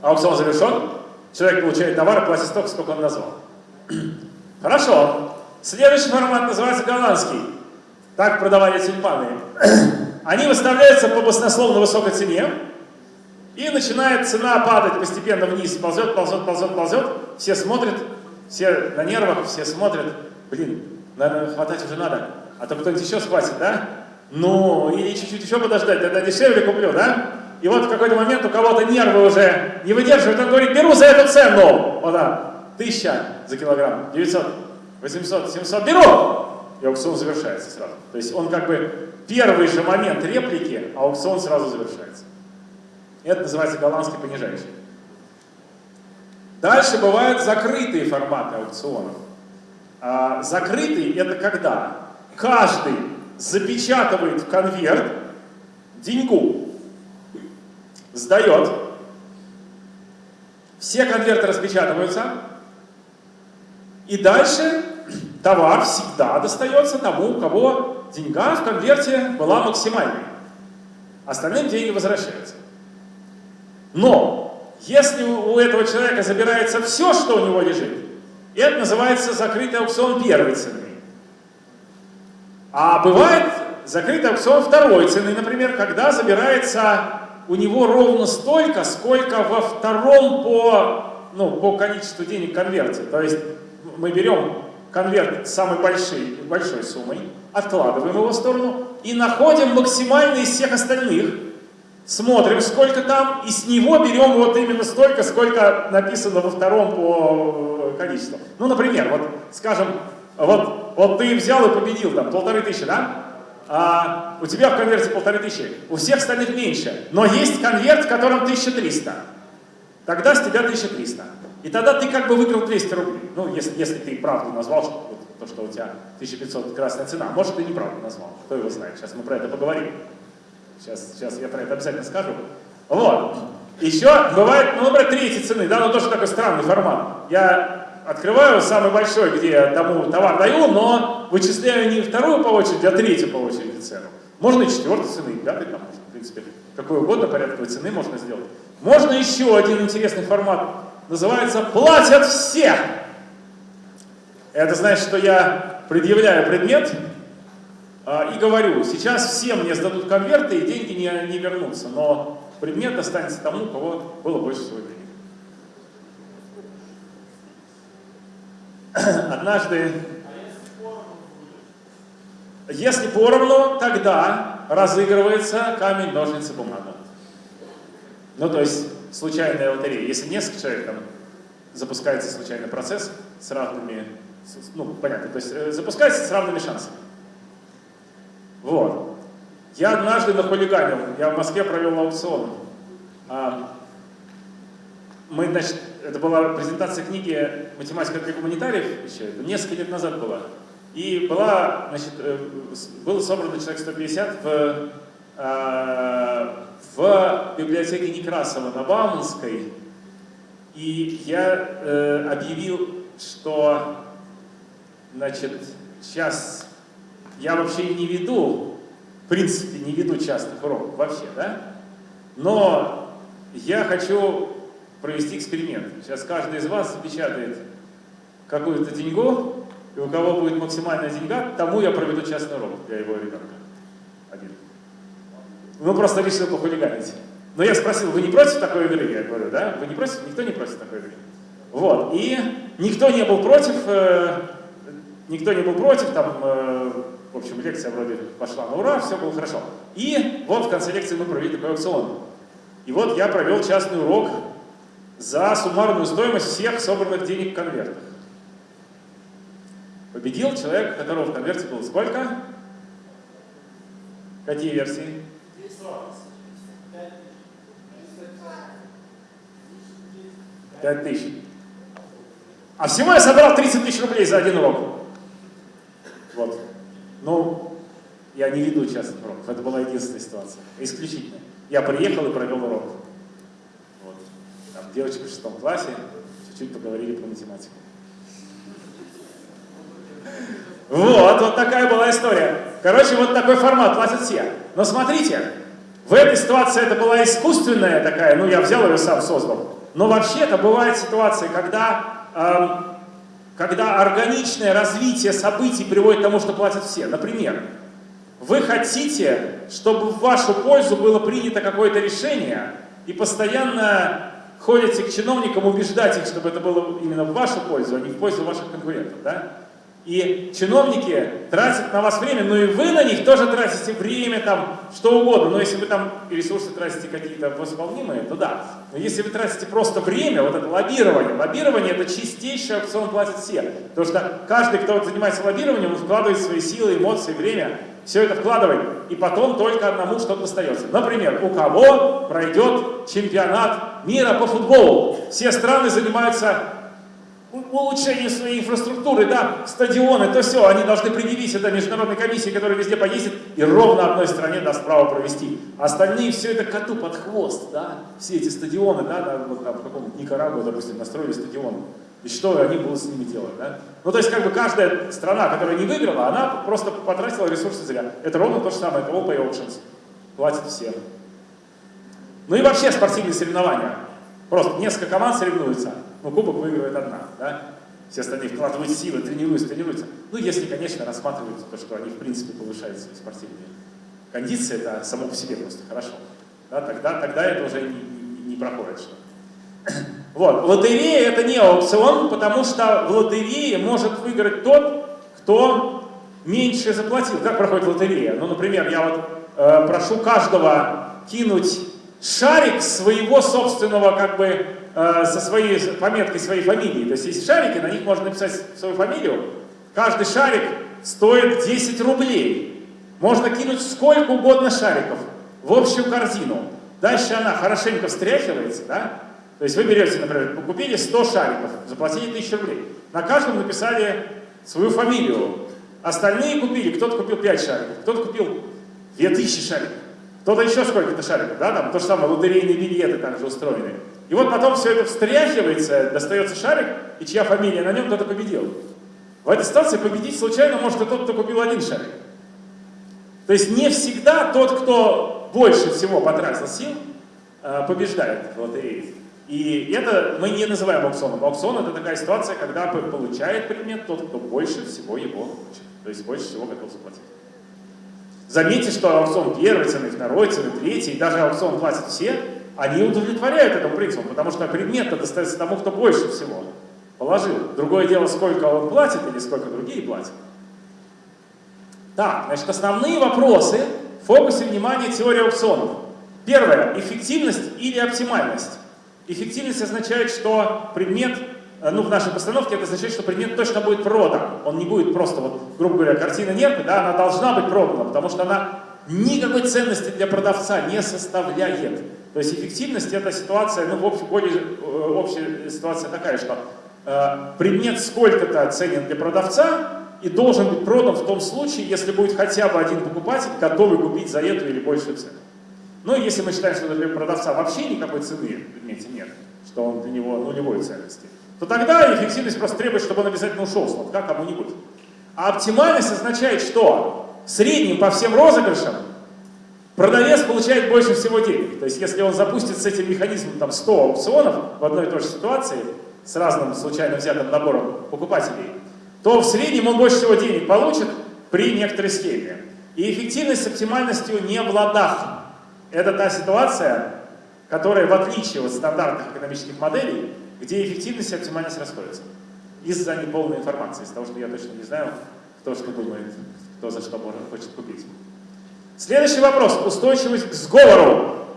Аукцион завершен. Человек получает товар, платит столько, сколько он назвал. Хорошо. Следующий формат называется голландский. Так продавали тюльпаны. Они выставляются по баснословно высокой цене, и начинает цена падать постепенно вниз, ползет, ползет, ползет, ползет. Все смотрят, все на нервах, все смотрят. Блин, наверное, хватать уже надо. А то кто-нибудь еще схватит, да? Ну, или чуть-чуть еще подождать, тогда дешевле куплю, да? И вот в какой-то момент у кого-то нервы уже не выдерживают, он говорит, беру за эту цену. Вот да, тысяча за килограмм, 900, 800, 700, беру! Аукцион завершается сразу. То есть он как бы первый же момент реплики, а аукцион сразу завершается. Это называется голландский понижающий. Дальше бывают закрытые форматы аукционов. А, закрытый это когда каждый запечатывает в конверт деньгу, сдает, все конверты распечатываются, и дальше товар всегда достается тому, у кого деньга в конверте была максимальной. Остальным деньги возвращаются. Но, если у этого человека забирается все, что у него лежит, это называется закрытый аукцион первой цены. А бывает закрытый аукцион второй цены, например, когда забирается у него ровно столько, сколько во втором по, ну, по количеству денег конверте. То есть мы берем конверт с самой большой, большой суммой, откладываем его в сторону и находим максимальный из всех остальных, смотрим, сколько там, и с него берем вот именно столько, сколько написано во втором по э, количеству. Ну, например, вот, скажем, вот, вот ты взял и победил там полторы тысячи, да? А у тебя в конверте полторы тысячи, у всех остальных меньше, но есть конверт, в котором 1300. Тогда с тебя 1300. И тогда ты как бы выиграл 200 рублей. Ну, если, если ты правду назвал, что, вот, то, что у тебя 1500 красная цена. Может, ты неправду назвал. Кто его знает. Сейчас мы про это поговорим. Сейчас, сейчас я про это обязательно скажу. Вот. Еще бывает, ну, например, третьей цены, да, но тоже такой странный формат. Я открываю самый большой, где тому товар даю, но вычисляю не вторую по очереди, а третью по очереди цену. Можно и четвертой цены, да, там можно, в принципе, какой угодно порядковой цены можно сделать. Можно еще один интересный формат. Называется «Платят все». Это значит, что я предъявляю предмет а, и говорю, сейчас все мне сдадут конверты и деньги не, не вернутся, но предмет останется тому, у кого было больше всего денег. Однажды, если поровну, тогда разыгрывается камень, ножницы, бумага. Ну, то есть случайная лотерея. Если несколько человек, там запускается случайный процесс с равными, ну, понятно, то есть э, запускается с равными шансами. Вот. Я однажды нахулиганил, я в Москве провел аукцион. А, мы, значит, это была презентация книги «Математика для гуманитариев» еще, несколько лет назад была. И была, значит, э, было собрано человек 150 в, а, в библиотеке Некрасова на Бауманской. И я э, объявил, что, значит, сейчас я вообще не веду, в принципе, не веду частных уроков вообще, да? Но я хочу провести эксперимент. Сейчас каждый из вас запечатает какую-то деньгу, и у кого будет максимальная деньга, тому я проведу частный урок для его ребенка. Ну, просто решил похулиганить. Но я спросил, вы не против такой игры? Я говорю, да? Вы не против? Никто не против такой игры. Вот. И никто не был против, э, никто не был против, там, э, в общем, лекция вроде пошла на ура, все было хорошо. И вот в конце лекции мы провели такой аукцион. И вот я провел частный урок за суммарную стоимость всех собранных денег в конвертах. Победил человек, которого в конверте было сколько? Какие версии? Пять тысяч. А всего я собрал 30 тысяч рублей за один урок. Вот. Ну, я не веду частных уроков. Это была единственная ситуация. Исключительно. Я приехал и провел урок. Вот. Там девочка в шестом классе, чуть-чуть поговорили про математику. Вот, вот такая была история. Короче, вот такой формат, платят все. Но смотрите, в этой ситуации это была искусственная такая, ну я взял ее сам создал. Но вообще-то бывают ситуации, когда, эм, когда органичное развитие событий приводит к тому, что платят все. Например, вы хотите, чтобы в вашу пользу было принято какое-то решение, и постоянно ходите к чиновникам убеждать их, чтобы это было именно в вашу пользу, а не в пользу ваших конкурентов. Да? И чиновники тратят на вас время, но и вы на них тоже тратите время, там, что угодно. Но если вы там ресурсы тратите какие-то восполнимые, то да. Но если вы тратите просто время, вот это лоббирование, лоббирование это чистейший аукцион платят все. Потому что каждый, кто занимается лоббированием, он вкладывает свои силы, эмоции, время, все это вкладывает. И потом только одному что-то достается. Например, у кого пройдет чемпионат мира по футболу. Все страны занимаются улучшение своей инфраструктуры, да, стадионы, то все, они должны предъявить это международной комиссии, которая везде поездит, и ровно одной стране даст право провести. Остальные все это коту под хвост, да, все эти стадионы, да, да вот там в каком-нибудь Никарагуа, допустим, настроили стадион. И что они будут с ними делать, да? Ну, то есть, как бы каждая страна, которая не выиграла, она просто потратила ресурсы зря. Это ровно то же самое, это All Pay Auctions. Платят все. Ну и вообще спортивные соревнования. Просто несколько команд соревнуются но кубок выигрывает одна, да? Все остальные вкладывают силы, тренируются, тренируются. Ну, если, конечно, рассматривают то, что они, в принципе, повышают свои спортивные кондиции, это само по себе просто хорошо. Да, тогда, тогда это уже не, не, проходит что Вот, лотерея это не аукцион, потому что в лотерее может выиграть тот, кто меньше заплатил. Как проходит лотерея? Ну, например, я вот э, прошу каждого кинуть шарик своего собственного, как бы, э, со своей пометкой своей фамилии. То есть есть шарики, на них можно написать свою фамилию. Каждый шарик стоит 10 рублей. Можно кинуть сколько угодно шариков в общую корзину. Дальше она хорошенько встряхивается, да? То есть вы берете, например, купили 100 шариков, заплатили 1000 рублей. На каждом написали свою фамилию. Остальные купили, кто-то купил 5 шариков, кто-то купил 2000 шариков. Кто-то еще сколько-то шариков, да, там то же самое, лотерейные билеты также устроены. И вот потом все это встряхивается, достается шарик, и чья фамилия на нем, кто-то победил. В этой ситуации победить случайно может и тот, кто купил один шарик. То есть не всегда тот, кто больше всего потратил сил, э, побеждает в лотерее. И это мы не называем аукционом. Аукцион это такая ситуация, когда получает предмет тот, кто больше всего его хочет. То есть больше всего готов заплатить. Заметьте, что аукцион первой цены, второй цены, третьей, и даже аукцион платят все, они удовлетворяют этому принципу, потому что предмет достается тому, кто больше всего положил. Другое дело, сколько он платит или сколько другие платят. Так, значит, основные вопросы в фокусе внимания теории аукционов. Первое. Эффективность или оптимальность. Эффективность означает, что предмет, ну в нашей постановке это означает, что предмет точно будет продан. Он не будет просто, вот, грубо говоря, картина нет, да, она должна быть продана, потому что она никакой ценности для продавца не составляет. То есть эффективность это ситуация, ну в общем, более э, общая ситуация такая, что э, предмет сколько-то ценен для продавца и должен быть продан в том случае, если будет хотя бы один покупатель, готовый купить за эту или большую цену. Ну, если мы считаем, что для продавца вообще никакой цены в предмете нет, что он для него нулевой ценности, то тогда эффективность просто требует, чтобы он обязательно ушел с лотка кому-нибудь. А оптимальность означает, что в среднем по всем розыгрышам продавец получает больше всего денег. То есть если он запустит с этим механизмом там, 100 аукционов в одной и той же ситуации, с разным случайно взятым набором покупателей, то в среднем он больше всего денег получит при некоторой схеме. И эффективность с оптимальностью не в ладах. Это та ситуация, которая, в отличие от стандартных экономических моделей, где эффективность и оптимальность расходятся. Из-за неполной информации, из того, что я точно не знаю, кто что думает, кто за что может, хочет купить. Следующий вопрос. Устойчивость к сговору.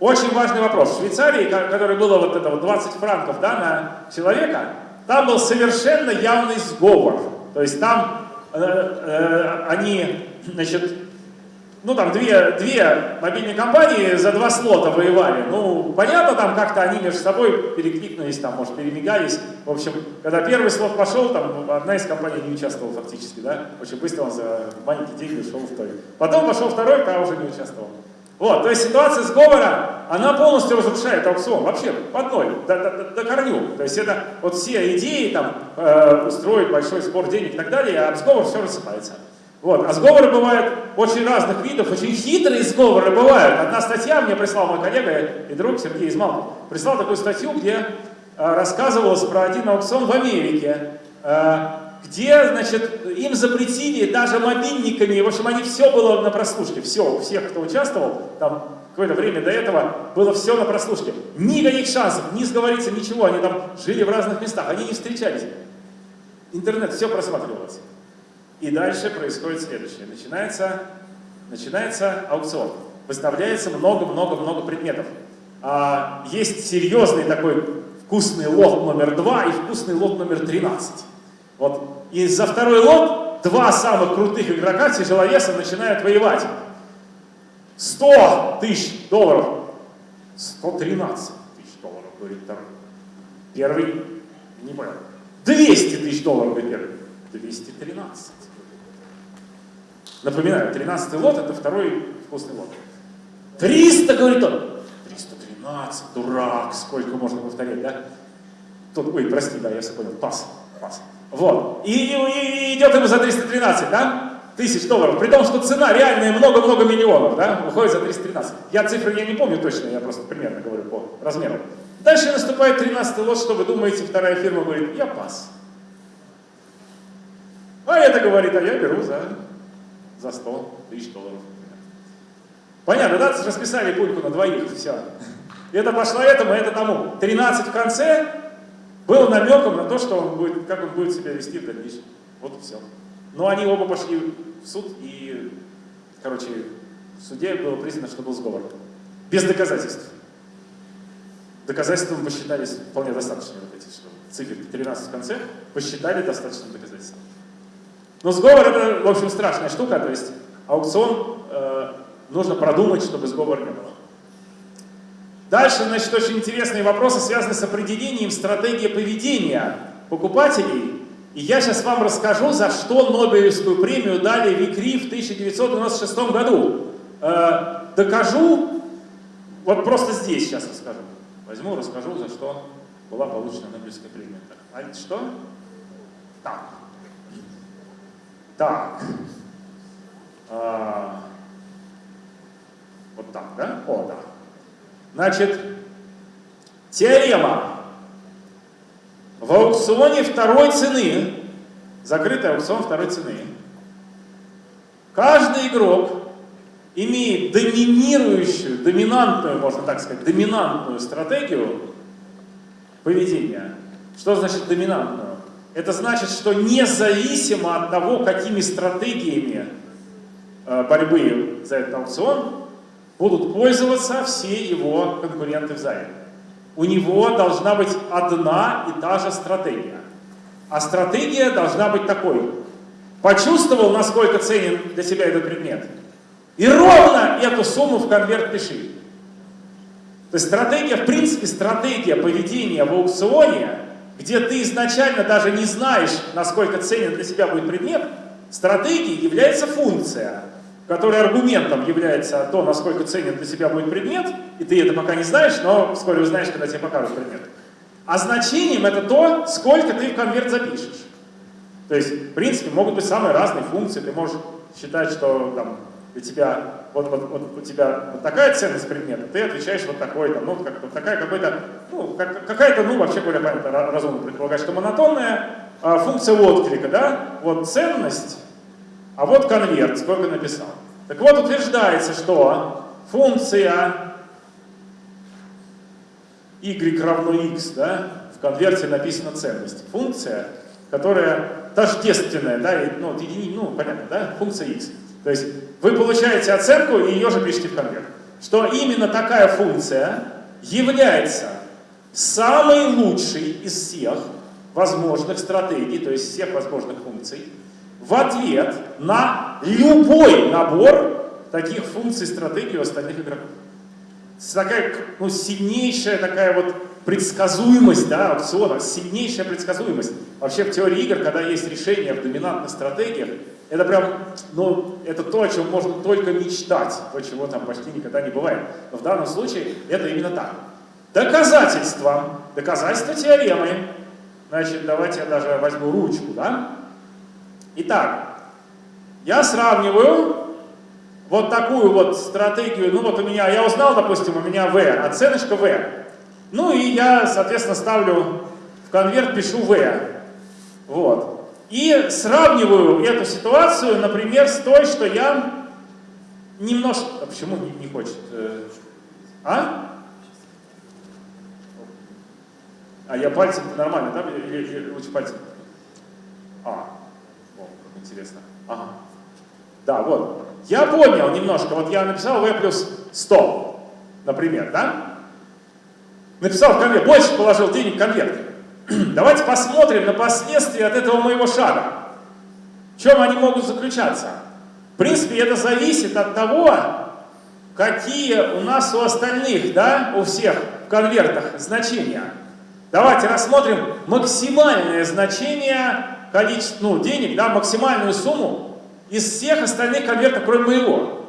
Очень важный вопрос. В Швейцарии, который было вот это вот 20 франков да, на человека, там был совершенно явный сговор. То есть там э, э, они, значит, ну там две, две мобильные компании за два слота воевали. Ну, понятно, там как-то они между собой перекликнулись, там, может, перемигались. В общем, когда первый слот пошел, там одна из компаний не участвовала фактически, да, очень быстро он за маленькие деньги ушел в той. Потом пошел второй, та уже не участвовал. Вот, то есть ситуация сговора, она полностью разрушает аукцион, вообще, под ноль, до, до, до корню. То есть это вот все идеи, там, э, устроить большой спор денег и так далее, а сговор все рассыпается. Вот. А сговоры бывают очень разных видов, очень хитрые сговоры бывают. Одна статья мне прислал мой коллега и друг Сергей Измалков. Прислал такую статью, где э, рассказывалось про один аукцион в Америке, э, где, значит, им запретили даже мобильниками, в общем, они все было на прослушке, все, у всех, кто участвовал, там какое-то время до этого было все на прослушке. Никаких шансов, не сговориться, ничего, они там жили в разных местах, они не встречались. Интернет, все просматривалось. И дальше происходит следующее. Начинается, начинается аукцион. Выставляется много-много-много предметов. А, есть серьезный такой вкусный лот номер 2 и вкусный лот номер 13. Вот. И за второй лот два самых крутых игрока тяжеловеса начинают воевать. 100 тысяч долларов. 113 тысяч долларов, говорит второй. Первый, не понял. 200 тысяч долларов, говорит первый. 213. Напоминаю, 13 лот это второй вкусный лот. 300, говорит он. 313, дурак, сколько можно повторять, да? Тут, ой, прости, да, я все понял, пас, пас. Вот, и, и, и идет ему за 313, да? Тысяч долларов, при том, что цена реальная много-много миллионов, да, уходит за 313. Я цифры я не помню точно, я просто примерно говорю по размеру. Дальше наступает 13 лот, что вы думаете, вторая фирма говорит, я пас. А это говорит, а я беру за за 100 тысяч долларов. Понятно, да? Расписали пульку на двоих, все. Это пошло этому, это тому. 13 в конце было намеком на то, что он будет, как он будет себя вести в дальнейшем. Вот и все. Но они оба пошли в суд, и, короче, в суде было признано, что был сговор. Без доказательств. Доказательством посчитались вполне достаточно вот эти, что цифры 13 в конце, посчитали достаточным доказательством. Но сговор это, в общем, страшная штука, то есть аукцион э, нужно продумать, чтобы сговора не было. Дальше, значит, очень интересные вопросы, связаны с определением стратегии поведения покупателей. И я сейчас вам расскажу, за что Нобелевскую премию дали Викри в 1996 году. Э, докажу, вот просто здесь сейчас расскажу. Возьму, расскажу, за что была получена Нобелевская премия. А что? Так. Так. А, вот так, да? О, да. Значит, теорема. В аукционе второй цены, закрытый аукцион второй цены, каждый игрок имеет доминирующую, доминантную, можно так сказать, доминантную стратегию поведения. Что значит доминантную? Это значит, что независимо от того, какими стратегиями э, борьбы за этот аукцион будут пользоваться все его конкуренты в зале. У него должна быть одна и та же стратегия. А стратегия должна быть такой. Почувствовал, насколько ценен для себя этот предмет? И ровно эту сумму в конверт пиши. То есть стратегия, в принципе, стратегия поведения в аукционе, где ты изначально даже не знаешь, насколько ценен для себя будет предмет, стратегией является функция, которая аргументом является то, насколько ценен для себя будет предмет, и ты это пока не знаешь, но вскоре узнаешь, когда тебе покажут предмет. А значением это то, сколько ты в конверт запишешь. То есть, в принципе, могут быть самые разные функции. Ты можешь считать, что там, для тебя, вот, вот, вот у тебя вот такая ценность предмета, ты отвечаешь вот такой, там, ну, как, вот такая какой-то, ну, как, какая-то, ну, вообще более понятно, разумно предполагать, что монотонная а, функция отклика, да, вот ценность, а вот конверт, сколько написал. Так вот, утверждается, что функция y равно x, да, в конверте написана ценность. Функция, которая тождественная, да, ну, едини, ну, понятно, да, функция x. То есть вы получаете оценку и ее же пишете в конверт. Что именно такая функция является самой лучшей из всех возможных стратегий, то есть всех возможных функций, в ответ на любой набор таких функций стратегии у остальных игроков. Такая ну, сильнейшая такая вот предсказуемость да, аукциона, сильнейшая предсказуемость. Вообще в теории игр, когда есть решение в доминантных стратегиях, это прям, ну, это то, о чем можно только мечтать, то, чего там почти никогда не бывает. Но в данном случае это именно так. Доказательства, доказательства теоремы. Значит, давайте я даже возьму ручку, да? Итак, я сравниваю вот такую вот стратегию, ну вот у меня, я узнал, допустим, у меня V, оценочка V. Ну и я, соответственно, ставлю в конверт, пишу V. Вот. И сравниваю эту ситуацию, например, с той, что я немножко... А почему не, не хочет? Э, а? А я пальцем нормально, да? Или, или лучше пальцем? А, о, как интересно. Ага. Да, вот. Я понял немножко. Вот я написал V плюс 100, например, да? Написал в конверт, больше положил денег в конверт. Давайте посмотрим на последствия от этого моего шага. В чем они могут заключаться? В принципе, это зависит от того, какие у нас у остальных, да, у всех в конвертах значения. Давайте рассмотрим максимальное значение количества, ну, денег, да, максимальную сумму из всех остальных конвертов, кроме моего.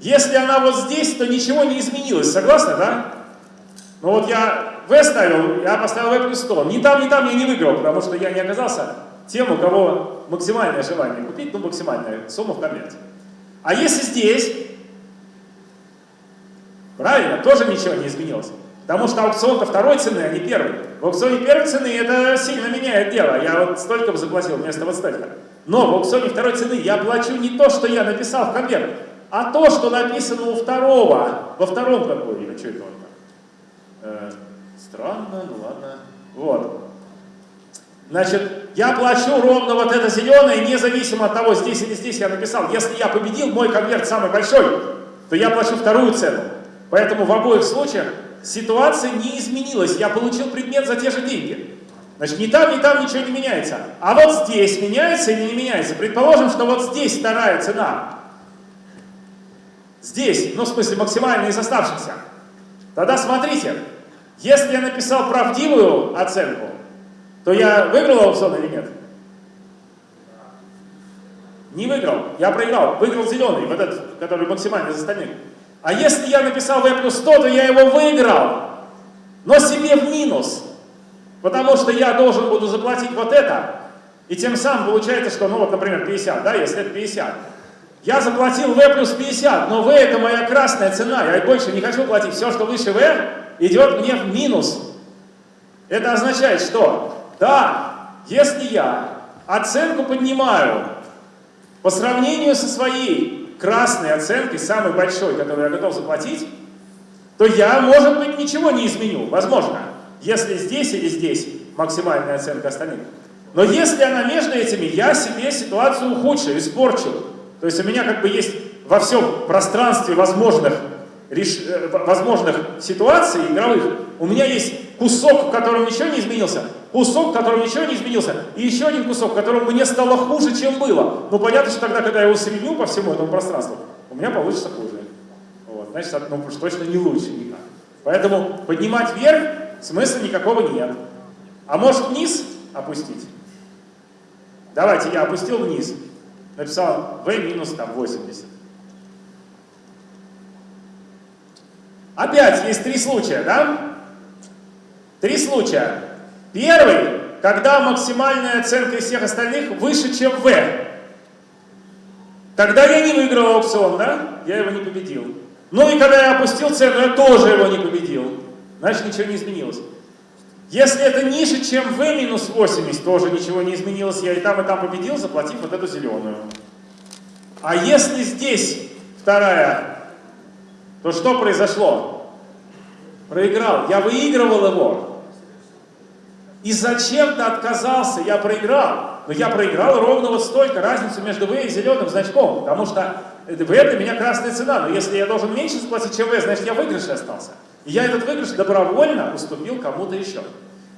Если она вот здесь, то ничего не изменилось, согласны, да? Ну вот я V ставил, я поставил плюс 100. Ни там, ни там я не выиграл, потому что я не оказался тем, у кого максимальное желание купить, ну максимальная сумма в конверте. А если здесь, правильно, тоже ничего не изменилось. Потому что аукцион-то второй цены, а не первый. В аукционе первой цены это сильно меняет дело. Я вот столько бы заплатил вместо вот столько. Но в аукционе второй цены я плачу не то, что я написал в конверт, а то, что написано у второго, во втором а что это он? Э, странно, ну ладно. Вот. Значит, я плачу ровно вот это зеленое, независимо от того, здесь или здесь я написал. Если я победил, мой конверт самый большой, то я плачу вторую цену. Поэтому в обоих случаях ситуация не изменилась. Я получил предмет за те же деньги. Значит, ни там, ни там ничего не меняется. А вот здесь меняется или не меняется? Предположим, что вот здесь вторая цена. Здесь, ну в смысле максимальная из оставшихся. Тогда смотрите, если я написал правдивую оценку, то я выиграл аукцион или нет? Не выиграл, я проиграл. Выиграл зеленый, вот этот, который максимально из остальных. А если я написал V плюс 100, то я его выиграл, но себе в минус. Потому что я должен буду заплатить вот это. И тем самым получается, что, ну вот, например, 50, да, если это 50. Я заплатил V плюс 50, но V это моя красная цена, я больше не хочу платить. Все, что выше V, идет мне в минус. Это означает, что, да, если я оценку поднимаю по сравнению со своей красной оценкой, самой большой, которую я готов заплатить, то я, может быть, ничего не изменю. Возможно, если здесь или здесь максимальная оценка остальных. Но если она между этими, я себе ситуацию ухудшу, испорчу. То есть у меня как бы есть во всем пространстве возможных, реш... Э, возможных ситуаций игровых, у меня есть кусок, в котором ничего не изменился, кусок, в котором ничего не изменился, и еще один кусок, в котором мне стало хуже, чем было. Ну понятно, что тогда, когда я его соединю по всему этому пространству, у меня получится хуже. Вот, значит, ну, уж точно не лучше никак. Поэтому поднимать вверх смысла никакого нет. А может вниз опустить? Давайте, я опустил вниз, написал v минус там 80. Опять есть три случая, да? Три случая. Первый, когда максимальная оценка из всех остальных выше, чем v. Тогда я не выиграл аукцион, да? Я его не победил. Ну и когда я опустил цену, я тоже его не победил. Значит, ничего не изменилось. Если это ниже, чем v минус 80, тоже ничего не изменилось. Я и там, и там победил, заплатив вот эту зеленую. А если здесь вторая, то что произошло? Проиграл. Я выигрывал его. И зачем-то отказался, я проиграл. Но я проиграл ровно вот столько, разницу между V и зеленым значком. Потому что V для меня красная цена. Но если я должен меньше заплатить, чем V, значит я в выигрыше остался. И я этот выигрыш добровольно уступил кому-то еще.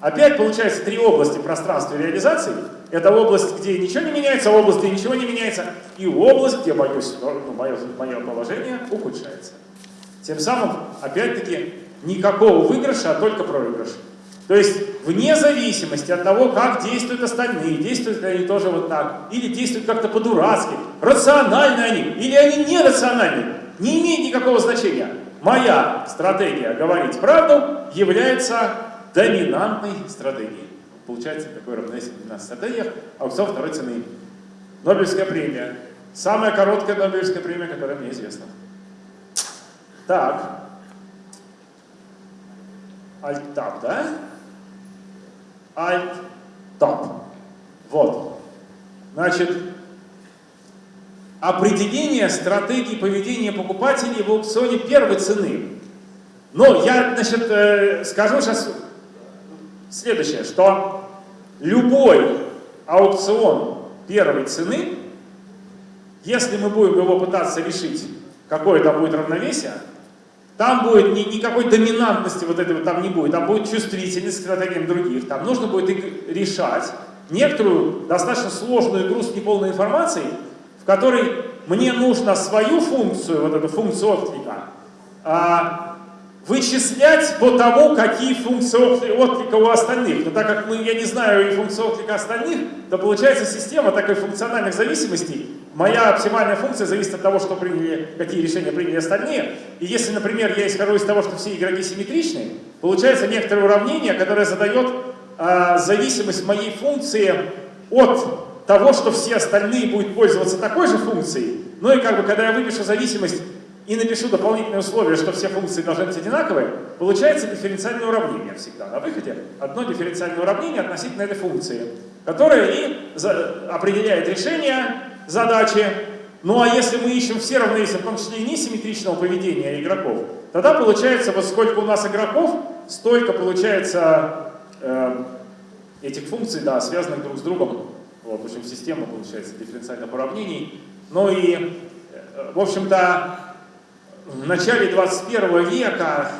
Опять получается три области пространства реализации. Это область, где ничего не меняется, область, где ничего не меняется, и область, где боюсь, ну, мое, мое положение ухудшается. Тем самым, опять-таки, никакого выигрыша, а только проигрыш. То есть, вне зависимости от того, как действуют остальные, действуют ли они тоже вот так, или действуют как-то по-дурацки, рациональны они, или они нерациональны, не имеет никакого значения. Моя стратегия говорить правду является доминантной стратегией. Получается такое равновесие в 12 стратегиях, аукцион второй цены. Нобелевская премия. Самая короткая Нобелевская премия, которая мне известна. Так. Альт-тап, да? Альт-тап. Вот. Значит, определение стратегии поведения покупателей в аукционе первой цены. Но я, значит, э, скажу сейчас следующее, что любой аукцион первой цены, если мы будем его пытаться решить, какое там будет равновесие, там будет ни, никакой доминантности вот этого там не будет, там будет чувствительность к стратегиям других, там нужно будет решать некоторую достаточно сложную игру с неполной информацией, в которой мне нужно свою функцию, вот эту функцию отклика, а, вычислять по тому, какие функции отклика у остальных. Но так как мы, я не знаю и функции отклика остальных, то получается система такой функциональных зависимостей. Моя оптимальная функция зависит от того, что приняли, какие решения приняли остальные. И если, например, я исхожу из того, что все игроки симметричны, получается некоторое уравнение, которое задает э, зависимость моей функции от того, что все остальные будут пользоваться такой же функцией. Ну и как бы, когда я выпишу зависимость и напишу дополнительные условия, что все функции должны быть одинаковые, получается дифференциальное уравнение всегда. На выходе одно дифференциальное уравнение относительно этой функции, которое и определяет решение задачи. Ну а если мы ищем все равновесия, в том числе и несимметричного поведения игроков, тогда получается, вот сколько у нас игроков, столько получается э, этих функций, да, связанных друг с другом. Вот, в общем, система получается дифференциальных уравнений. Ну и, э, в общем-то, в начале 21 века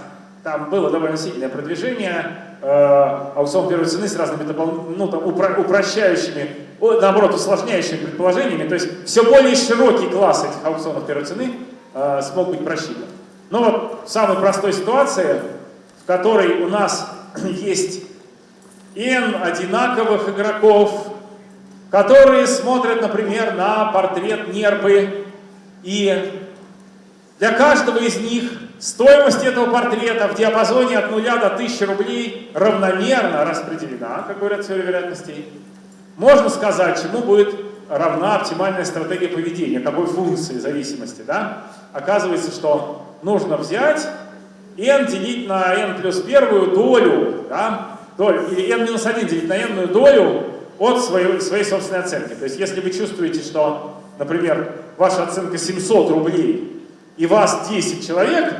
там было довольно сильное продвижение, э, аукцион первой цены с разными ну, там, упро упрощающими, наоборот, усложняющими предположениями. То есть все более широкий класс этих аукционов первой цены э, смог быть просчитан. Но вот в самой простой ситуации, в которой у нас есть n одинаковых игроков, которые смотрят, например, на портрет нерпы и для каждого из них стоимость этого портрета в диапазоне от 0 до 1000 рублей равномерно распределена, как говорят теория вероятностей. Можно сказать, чему будет равна оптимальная стратегия поведения, какой функции зависимости, да? Оказывается, что нужно взять n делить на n плюс первую долю, да? долю или n минус 1 делить на n долю от своей, своей собственной оценки. То есть если вы чувствуете, что, например, ваша оценка 700 рублей и вас 10 человек,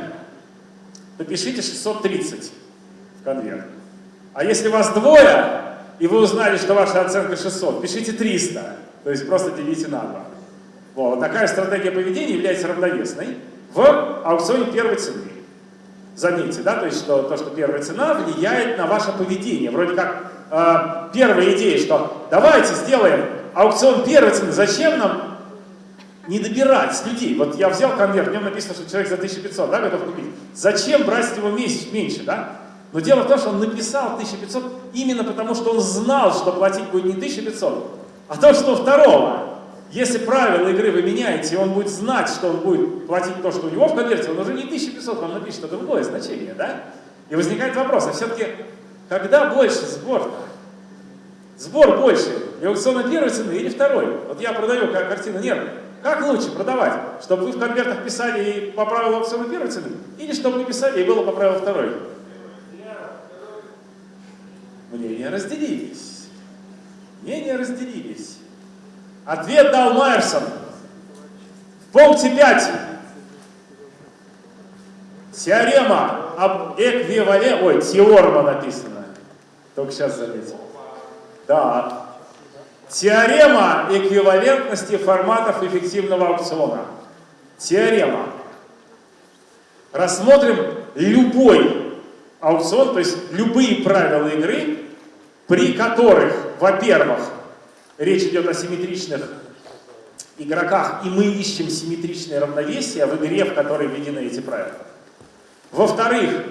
то пишите 630 в конверт. А если вас двое, и вы узнали, что ваша оценка 600, пишите 300, то есть просто делите на 2. Вот. Такая стратегия поведения является равновесной в аукционе первой цены. Заметьте, да, то есть что, то, что первая цена влияет на ваше поведение. Вроде как э, первая идея, что давайте сделаем аукцион первой цены, зачем нам не добирать людей? Вот я взял конверт, в нем написано, что человек за 1500 да, готов купить. Зачем брать его месяц меньше, да? Но дело в том, что он написал 1500 именно потому, что он знал, что платить будет не 1500, а то, что второго. Если правила игры вы меняете, он будет знать, что он будет платить то, что у него в конверте, он уже не 1500, он напишет, это другое значение, да? И возникает вопрос, а все-таки, когда больше сбор -то? Сбор больше, и аукциона первой цены или второй? Вот я продаю как картину нервы. Как лучше продавать? Чтобы вы в конвертах писали и по правилу аукциона первой цены? Или чтобы вы писали и было по правилу второй? Мнения разделились. Мнения разделились. Ответ дал Майерсон. В пункте 5. Теорема об эквиваленте... Ой, теорема написано. Только сейчас заметил. Да. Теорема эквивалентности форматов эффективного аукциона. Теорема. Рассмотрим любой аукцион, то есть любые правила игры, при которых, во-первых, речь идет о симметричных игроках, и мы ищем симметричное равновесие в игре, в которой введены эти правила. Во-вторых,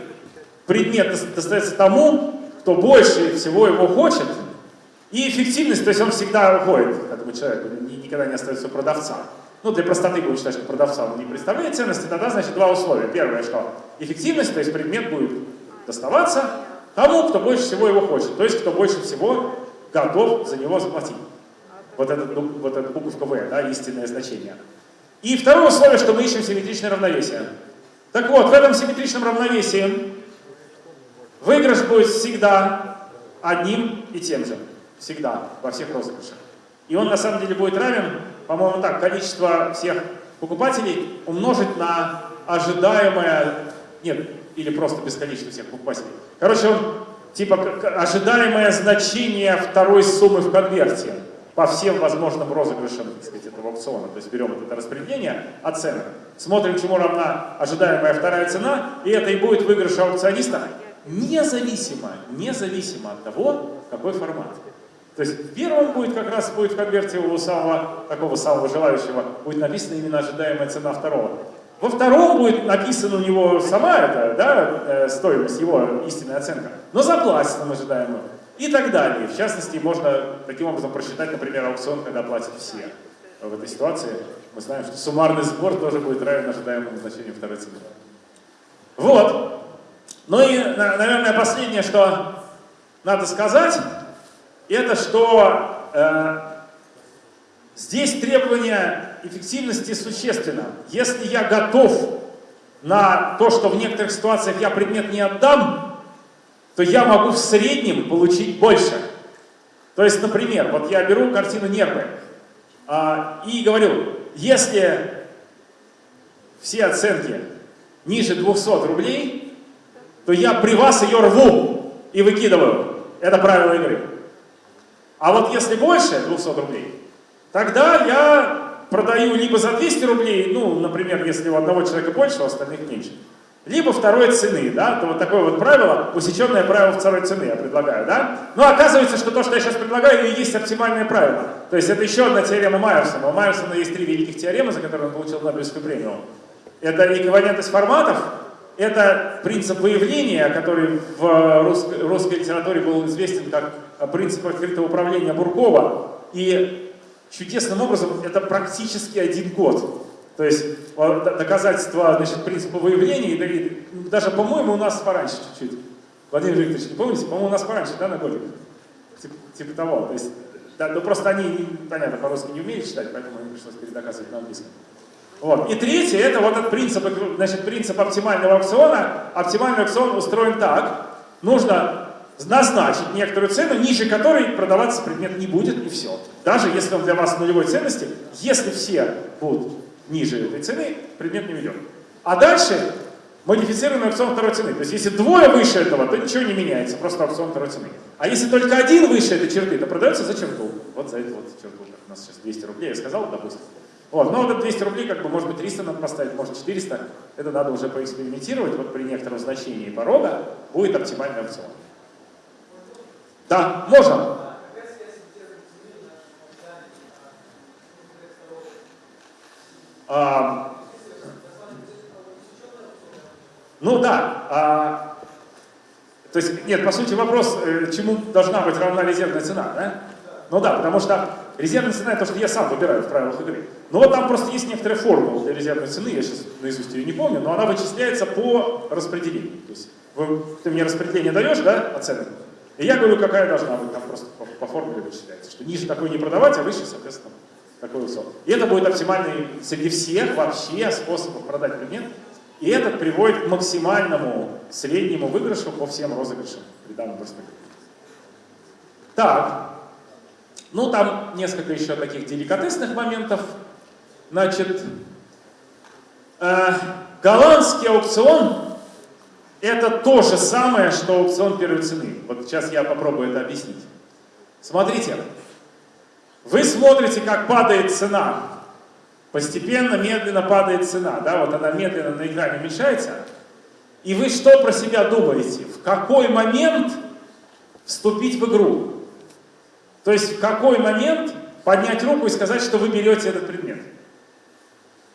предмет достается тому, кто больше всего его хочет, и эффективность, то есть он всегда уходит этому человеку, никогда не остается продавца. Ну, для простоты будем считать, что продавца он не представляет ценности, тогда, значит, два условия. Первое, что эффективность, то есть предмет будет доставаться тому, кто больше всего его хочет, то есть кто больше всего готов за него заплатить. Вот этот, ну, вот буковка В, да, истинное значение. И второе условие, что мы ищем симметричное равновесие. Так вот, в этом симметричном равновесии выигрыш будет всегда одним и тем же. Всегда, во всех розыгрышах. И он на самом деле будет равен, по-моему, так, количество всех покупателей умножить на ожидаемое, нет, или просто бесконечно всех покупателей. Короче, он типа ожидаемое значение второй суммы в конверте по всем возможным розыгрышам, так сказать, этого аукциона. То есть берем это распределение оценок, смотрим, чему равна ожидаемая вторая цена, и это и будет выигрыш аукциониста независимо, независимо от того, какой формат. То есть в первом будет как раз будет в конверте у самого, такого самого желающего, будет написана именно ожидаемая цена второго. Во втором будет написана у него сама эта да, э, стоимость, его истинная оценка, но заплатит он ожидаемую. И так далее. В частности, можно таким образом просчитать, например, аукцион, когда платят все. В этой ситуации мы знаем, что суммарный сбор тоже будет равен ожидаемому значению второй цены. Вот. Ну и, наверное, последнее, что надо сказать, это что э, здесь требование эффективности существенно. Если я готов на то, что в некоторых ситуациях я предмет не отдам, то я могу в среднем получить больше. То есть, например, вот я беру картину «Нервы» а, и говорю, если все оценки ниже 200 рублей, то я при вас ее рву и выкидываю. Это правило игры. А вот если больше 200 рублей, тогда я продаю либо за 200 рублей, ну, например, если у одного человека больше, у остальных меньше, либо второй цены, да, то вот такое вот правило, усеченное правило второй цены я предлагаю, да. Но оказывается, что то, что я сейчас предлагаю, и есть оптимальное правило. То есть это еще одна теорема Майерсона. У Майерсона есть три великих теоремы, за которые он получил Нобелевскую премию. Это эквивалентность форматов, это принцип выявления, который в русской, русской литературе был известен как принцип открытого управления Буркова. И чудесным образом это практически один год. То есть доказательства значит, принципа выявления, и даже, по-моему, у нас пораньше чуть-чуть. Владимир Викторович, не помните? По-моему, у нас пораньше, да, на годик? Типа, типа того. То есть Да, ну просто они, понятно, по-русски не умеют читать, поэтому им пришлось передоказывать на английском. Вот. И третье, это вот этот принцип, значит, принцип оптимального аукциона. Оптимальный аукцион устроен так. Нужно назначить некоторую цену, ниже которой продаваться предмет не будет, и все. Даже если он для вас нулевой ценности, если все будут ниже этой цены, предмет не ведет. А дальше модифицируемый аукцион второй цены. То есть если двое выше этого, то ничего не меняется, просто аукцион второй цены. А если только один выше этой черты, то продается за черту. Вот за эту вот черту, у нас сейчас 200 рублей, я сказал, допустим. Вот, но вот это 200 рублей, как бы, может быть, 300 надо поставить, может 400. Это надо уже поэкспериментировать. Вот при некотором значении порога будет оптимальный аукцион. Да, можно. А, ну да. А, то есть, нет, по сути вопрос, э, чему должна быть равна резервная цена, да? Ну да, потому что резервная цена это то, что я сам выбираю в правилах игры. Но вот там просто есть некоторая формула для резервной цены, я сейчас наизусть ее не помню, но она вычисляется по распределению. То есть вы, ты мне распределение даешь, да, оценку, и я говорю, какая должна быть, там просто по, по формуле вычисляется, что ниже такой не продавать, а выше, соответственно, такой высок. И это будет оптимальный среди всех вообще способов продать предмет, и этот приводит к максимальному среднему выигрышу по всем розыгрышам при данном перспективе. Так, ну, там несколько еще таких деликатесных моментов. Значит, э, голландский аукцион – это то же самое, что аукцион первой цены. Вот сейчас я попробую это объяснить. Смотрите, вы смотрите, как падает цена. Постепенно, медленно падает цена. Да? Вот она медленно на экране уменьшается. И вы что про себя думаете? В какой момент вступить в игру? То есть в какой момент поднять руку и сказать, что вы берете этот предмет.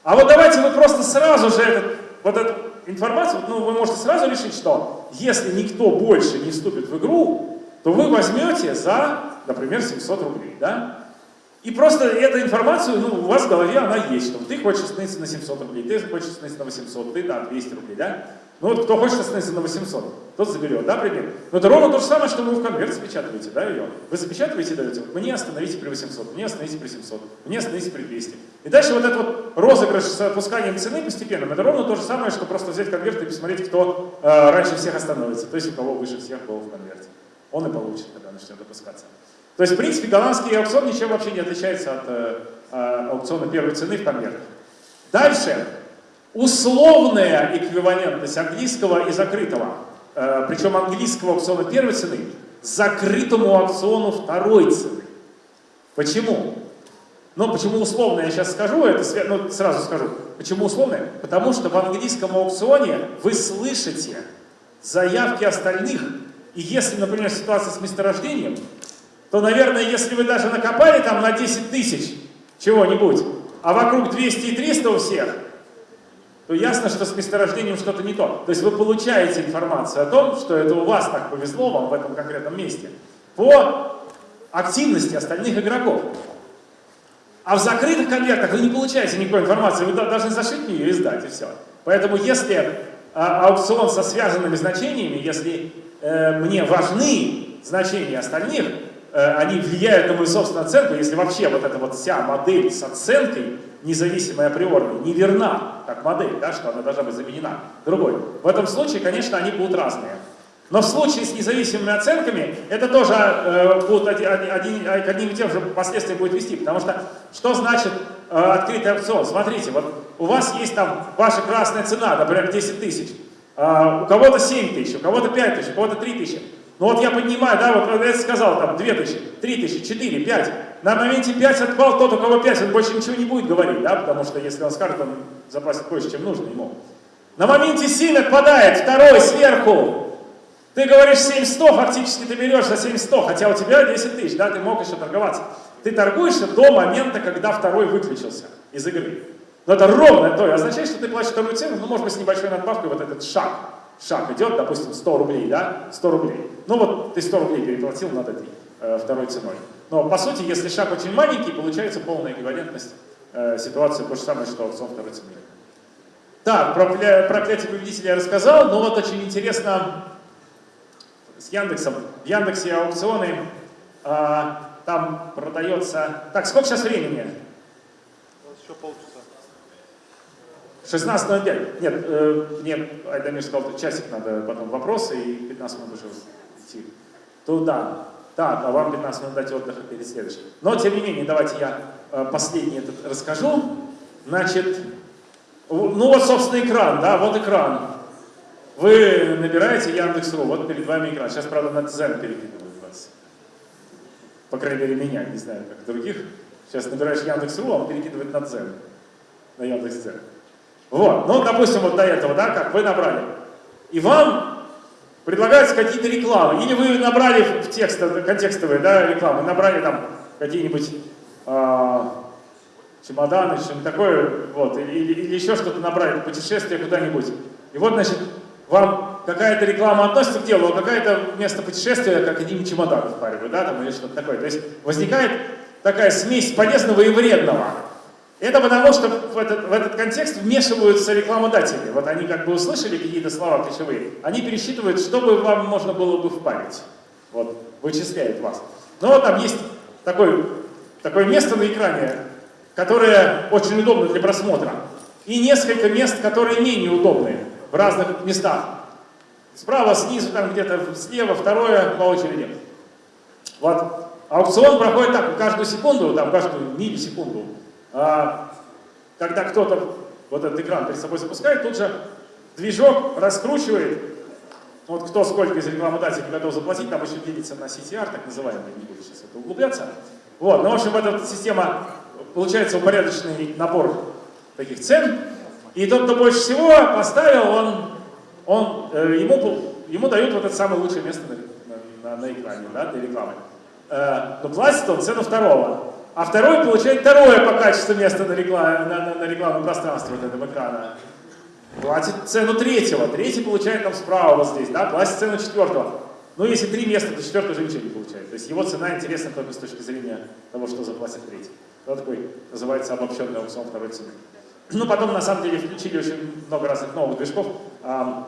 А вот давайте вы просто сразу же этот, вот эту информацию, ну вы можете сразу решить, что если никто больше не вступит в игру, то вы возьмете за, например, 700 рублей, да? И просто эту информацию, ну, у вас в голове она есть, что ты хочешь остановиться на 700 рублей, ты хочешь остановиться на 800, ты, да, 200 рублей, да? Ну вот кто хочет остановиться на 800, тот заберет, да, пример? Но это ровно то же самое, что вы в конверт запечатываете, да, ее. Вы запечатываете и даете, мне остановите при 800, мне остановите при 700, мне остановите при 200. И дальше вот этот вот розыгрыш с опусканием цены постепенным, это ровно то же самое, что просто взять конверт и посмотреть, кто э, раньше всех остановится, то есть у кого выше всех был в конверте. Он и получит, когда начнет опускаться. То есть, в принципе, голландский аукцион ничем вообще не отличается от э, аукциона первой цены в конвертах. Дальше, условная эквивалентность английского и закрытого. Э, причем английского аукциона первой цены закрытому аукциону второй цены. Почему? Ну, почему условная, я сейчас скажу, это ну, сразу скажу. Почему условная? Потому что в английском аукционе вы слышите заявки остальных, и если, например, ситуация с месторождением, то, наверное, если вы даже накопали там на 10 тысяч чего-нибудь, а вокруг 200 и 300 у всех, то ясно, что с месторождением что-то не то. То есть вы получаете информацию о том, что это у вас так повезло вам в этом конкретном месте, по активности остальных игроков. А в закрытых конвертах вы не получаете никакой информации, вы должны зашить ее и сдать, и все. Поэтому если а, аукцион со связанными значениями, если э, мне важны значения остальных, они влияют на мою собственную оценку, если вообще вот эта вот вся модель с оценкой, независимая априорной, не верна, как модель, да, что она должна быть заменена другой. В этом случае, конечно, они будут разные. Но в случае с независимыми оценками это тоже э, будут один, один, к одним и тем же последствиям будет вести. Потому что что значит э, открытый опцион? Смотрите, вот у вас есть там ваша красная цена, например, 10 тысяч. Э, у кого-то 7 тысяч, у кого-то 5 тысяч, у кого-то 3 тысячи. Ну вот я поднимаю, да, вот я сказал, там, 2000, 3000, 4, 5. На моменте 5 отпал тот, у кого 5, он больше ничего не будет говорить, да, потому что если он скажет, он заплатит больше, чем нужно ему. На моменте 7 отпадает, второй сверху. Ты говоришь 7100, фактически ты берешь за 7100, хотя у тебя 10 тысяч, да, ты мог еще торговаться. Ты торгуешься до момента, когда второй выключился из игры. Но это ровно то, означает, что ты платишь вторую цену, ну, может быть, с небольшой надбавкой вот этот шаг шаг идет, допустим, 100 рублей, да, 100 рублей. Ну вот ты 100 рублей переплатил над этой э, второй ценой. Но по сути, если шаг очень маленький, получается полная эквивалентность э, ситуации, то же самое, что аукцион второй цены. Так, про проклятие победителя я рассказал, но вот очень интересно с Яндексом. В Яндексе аукционы, э, там продается... Так, сколько сейчас времени? Еще полчаса. 16.05. Нет, э, мне Айдамир сказал, что часик надо потом вопросы и 15 минут уже идти. Туда. Так, а вам 15 минут дать отдыха перед следующим. Но, тем не менее, давайте я э, последний этот расскажу. Значит, ну вот, собственно, экран, да, вот экран. Вы набираете Яндекс.ру, вот перед вами экран. Сейчас, правда, на Дзен перекидывают вас. По крайней мере, меня, не знаю, как других. Сейчас набираешь Яндекс.ру, а он перекидывает на Дзен. На Яндекс.Дзен. Вот, ну, допустим, вот до этого, да, как вы набрали. И вам предлагаются какие-то рекламы. Или вы набрали в текст, контекстовые, да, рекламы, набрали там какие-нибудь а, чемоданы, что-нибудь такое, вот, или, или- еще что-то набрали, путешествие куда-нибудь. И вот, значит, вам какая-то реклама относится к делу, а какая-то вместо путешествия, как один чемодан впаривают, да, там, или что-то такое. То есть возникает такая смесь полезного и вредного. Это потому, что в этот, в этот контекст вмешиваются рекламодатели. Вот они как бы услышали какие-то слова ключевые, они пересчитывают, что бы вам можно было бы впарить. Вот, вычисляют вас. Но вот там есть такой, такое место на экране, которое очень удобно для просмотра. И несколько мест, которые менее удобные в разных местах. Справа, снизу, там где-то слева, второе по очереди. Вот. Аукцион проходит так, каждую секунду, там, каждую миллисекунду. А, когда кто-то вот этот экран перед собой запускает, тут же движок раскручивает, вот кто сколько из рекламодателей готов заплатить, там еще делится на CTR, так называемый, не буду сейчас это углубляться. Вот, ну, в общем, эта система, получается упорядоченный набор таких цен, и тот, кто больше всего поставил, он, он, э, ему, ему дают вот это самое лучшее место на, на- на экране, да, для рекламы. Э, но платит он цену второго. А второй получает второе по качеству место на, рекламном пространстве вот этого экрана. Платит цену третьего. Третий получает там справа вот здесь, да, платит цену четвертого. Ну, если три места, то четвертый уже ничего не получает. То есть его цена интересна только с точки зрения того, что заплатит третий. Вот такой называется обобщенный аукцион второй цены. Ну, потом, на самом деле, включили очень много разных новых движков. Ам,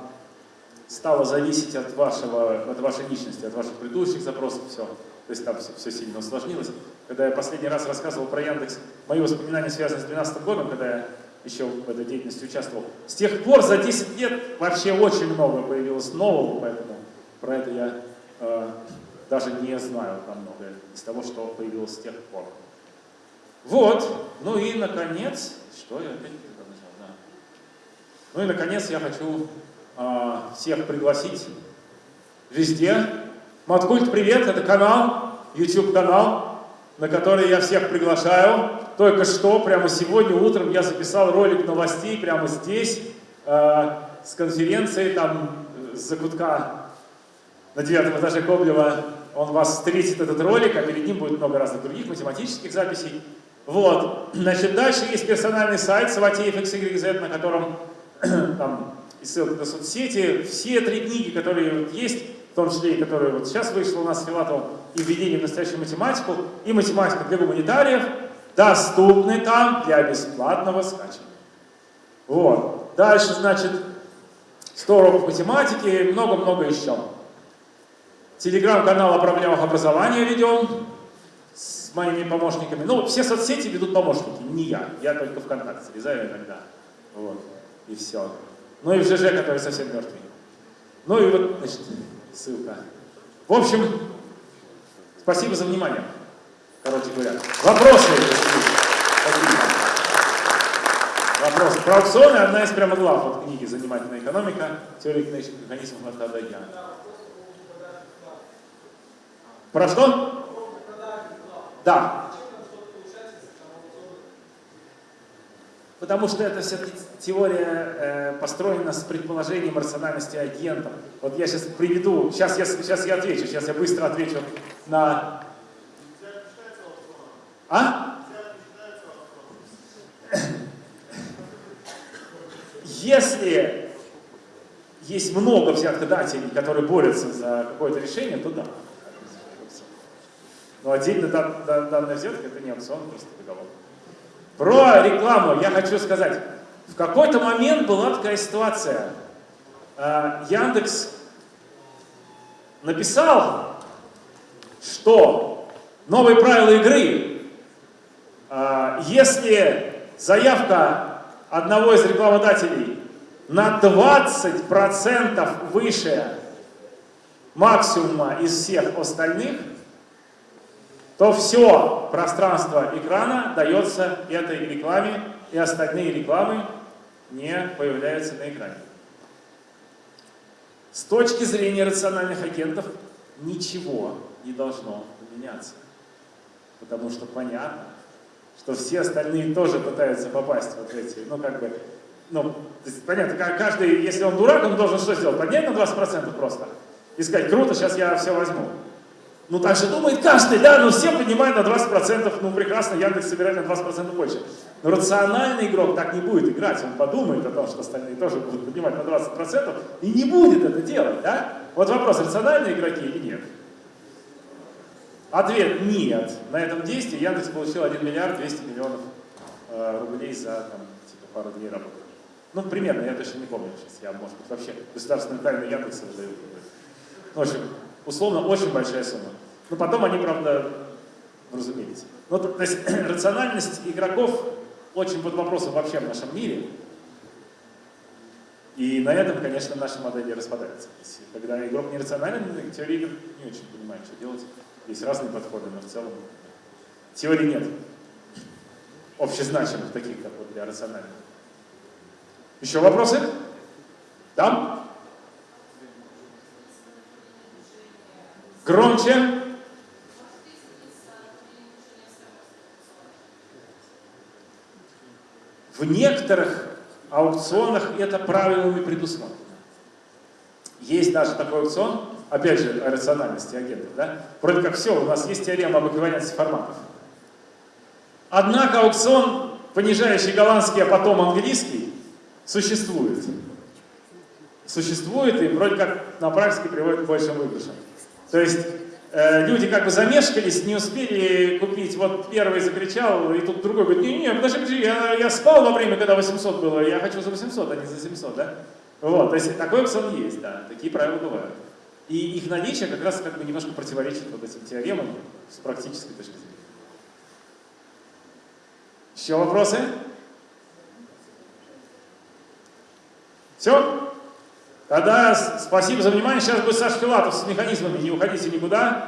стало зависеть от, вашего, от вашей личности, от ваших предыдущих запросов, все. То есть там все, сильно усложнилось. Когда я последний раз рассказывал про Яндекс, мои воспоминания связаны с 2012 годом, когда я еще в этой деятельности участвовал. С тех пор за 10 лет вообще очень много появилось нового, поэтому про это я э, даже не знаю там многое из того, что появилось с тех пор. Вот, ну и наконец, что я опять нажал, да. Ну и наконец я хочу а, всех пригласить везде. Маткульт, привет, это канал, YouTube канал, на который я всех приглашаю. Только что, прямо сегодня утром я записал ролик новостей прямо здесь, а, с конференции, там, э, с закутка на девятом этаже Коблева. Он вас встретит, этот ролик, а перед ним будет много разных других математических записей. Вот. Значит, дальше есть персональный сайт Саватеев XYZ, на котором там и ссылка на соцсети. Все три книги, которые есть, в том числе и которые вот сейчас вышла у нас с Филатовым, и «Введение в настоящую математику», и «Математика для гуманитариев», доступны там для бесплатного скачивания. Вот. Дальше, значит, 100 уроков математики много-много еще. Телеграм-канал о проблемах образования ведем с моими помощниками. Ну, все соцсети ведут помощники, не я. Я только ВКонтакте залезаю иногда. Вот. И все. Ну и в ЖЖ, который совсем мертвый. Ну и вот, значит, ссылка. В общем, спасибо за внимание. Короче говоря. Вопросы? Вопросы. Про аукционы одна из прямо глав вот книги «Занимательная экономика. Теория экономических механизмов Я». Про что? Да. Потому что это все-таки теория э, построена с предположением рациональности агентов. Вот я сейчас приведу, сейчас я, сейчас я отвечу, сейчас я быстро отвечу на... А? Если есть много взяткодателей, которые борются за какое-то решение, то да. Но отдельно дан- дан- данная взятка это не аукцион, просто договор. Про рекламу я хочу сказать. В какой-то момент была такая ситуация. А, Яндекс написал, что новые правила игры. А, Если заявка одного из рекламодателей на 20% выше максимума из всех остальных, то все пространство экрана дается этой рекламе, и остальные рекламы не появляются на экране. С точки зрения рациональных агентов ничего не должно поменяться. Потому что понятно, что все остальные тоже пытаются попасть вот эти, ну как бы, ну, понятно, ка- каждый, если он дурак, он должен что сделать? Поднять на 20% просто. И сказать, круто, сейчас я все возьму. Ну так же думает каждый, да, но все поднимают на 20%, ну прекрасно, Яндекс собирает на 20% больше. Но рациональный игрок так не будет играть, он подумает о том, что остальные тоже будут поднимать на 20% и не будет это делать, да? Вот вопрос, рациональные игроки или нет? Ответ нет. На этом действии Яндекс получил 1 миллиард 200 миллионов э, рублей за там, типа, пару дней работы. Ну, примерно, я точно не помню сейчас. Я, может быть, вообще государственную тайну Яндекса выдаю. В общем, условно, очень большая сумма. Но потом они, правда, разумеется. Ну, то, то есть рациональность игроков очень под вопросом вообще в нашем мире. И на этом, конечно, наши модели распадаются. Есть, когда игрок нерационален, теория игр не очень понимает, что делать. Есть разные подходы, но в целом теории нет. Общезначимых таких, как вот для рациональных. Еще вопросы? Там? Громче. В некоторых аукционах это правилами предусмотрено. Есть даже такой аукцион, опять же, о рациональности агентов, да? Вроде как все, у нас есть теорема об эквивалентности форматов. Однако аукцион, понижающий голландский, а потом английский, существует. Существует и вроде как на практике приводит к большим выигрышам. То есть люди как бы замешкались, не успели купить. Вот первый закричал, и тут другой говорит, не-не, подожди, подожди, я, я спал во время, когда 800 было, я хочу за 800, а не за 700, да? Вот, то есть такой опцион есть, да, такие правила бывают. И их наличие как раз как бы немножко противоречит вот этим теоремам с практической точки зрения. Еще вопросы? Все? Тогда спасибо за внимание. Сейчас будет Саша Филатов с механизмами. Не уходите никуда.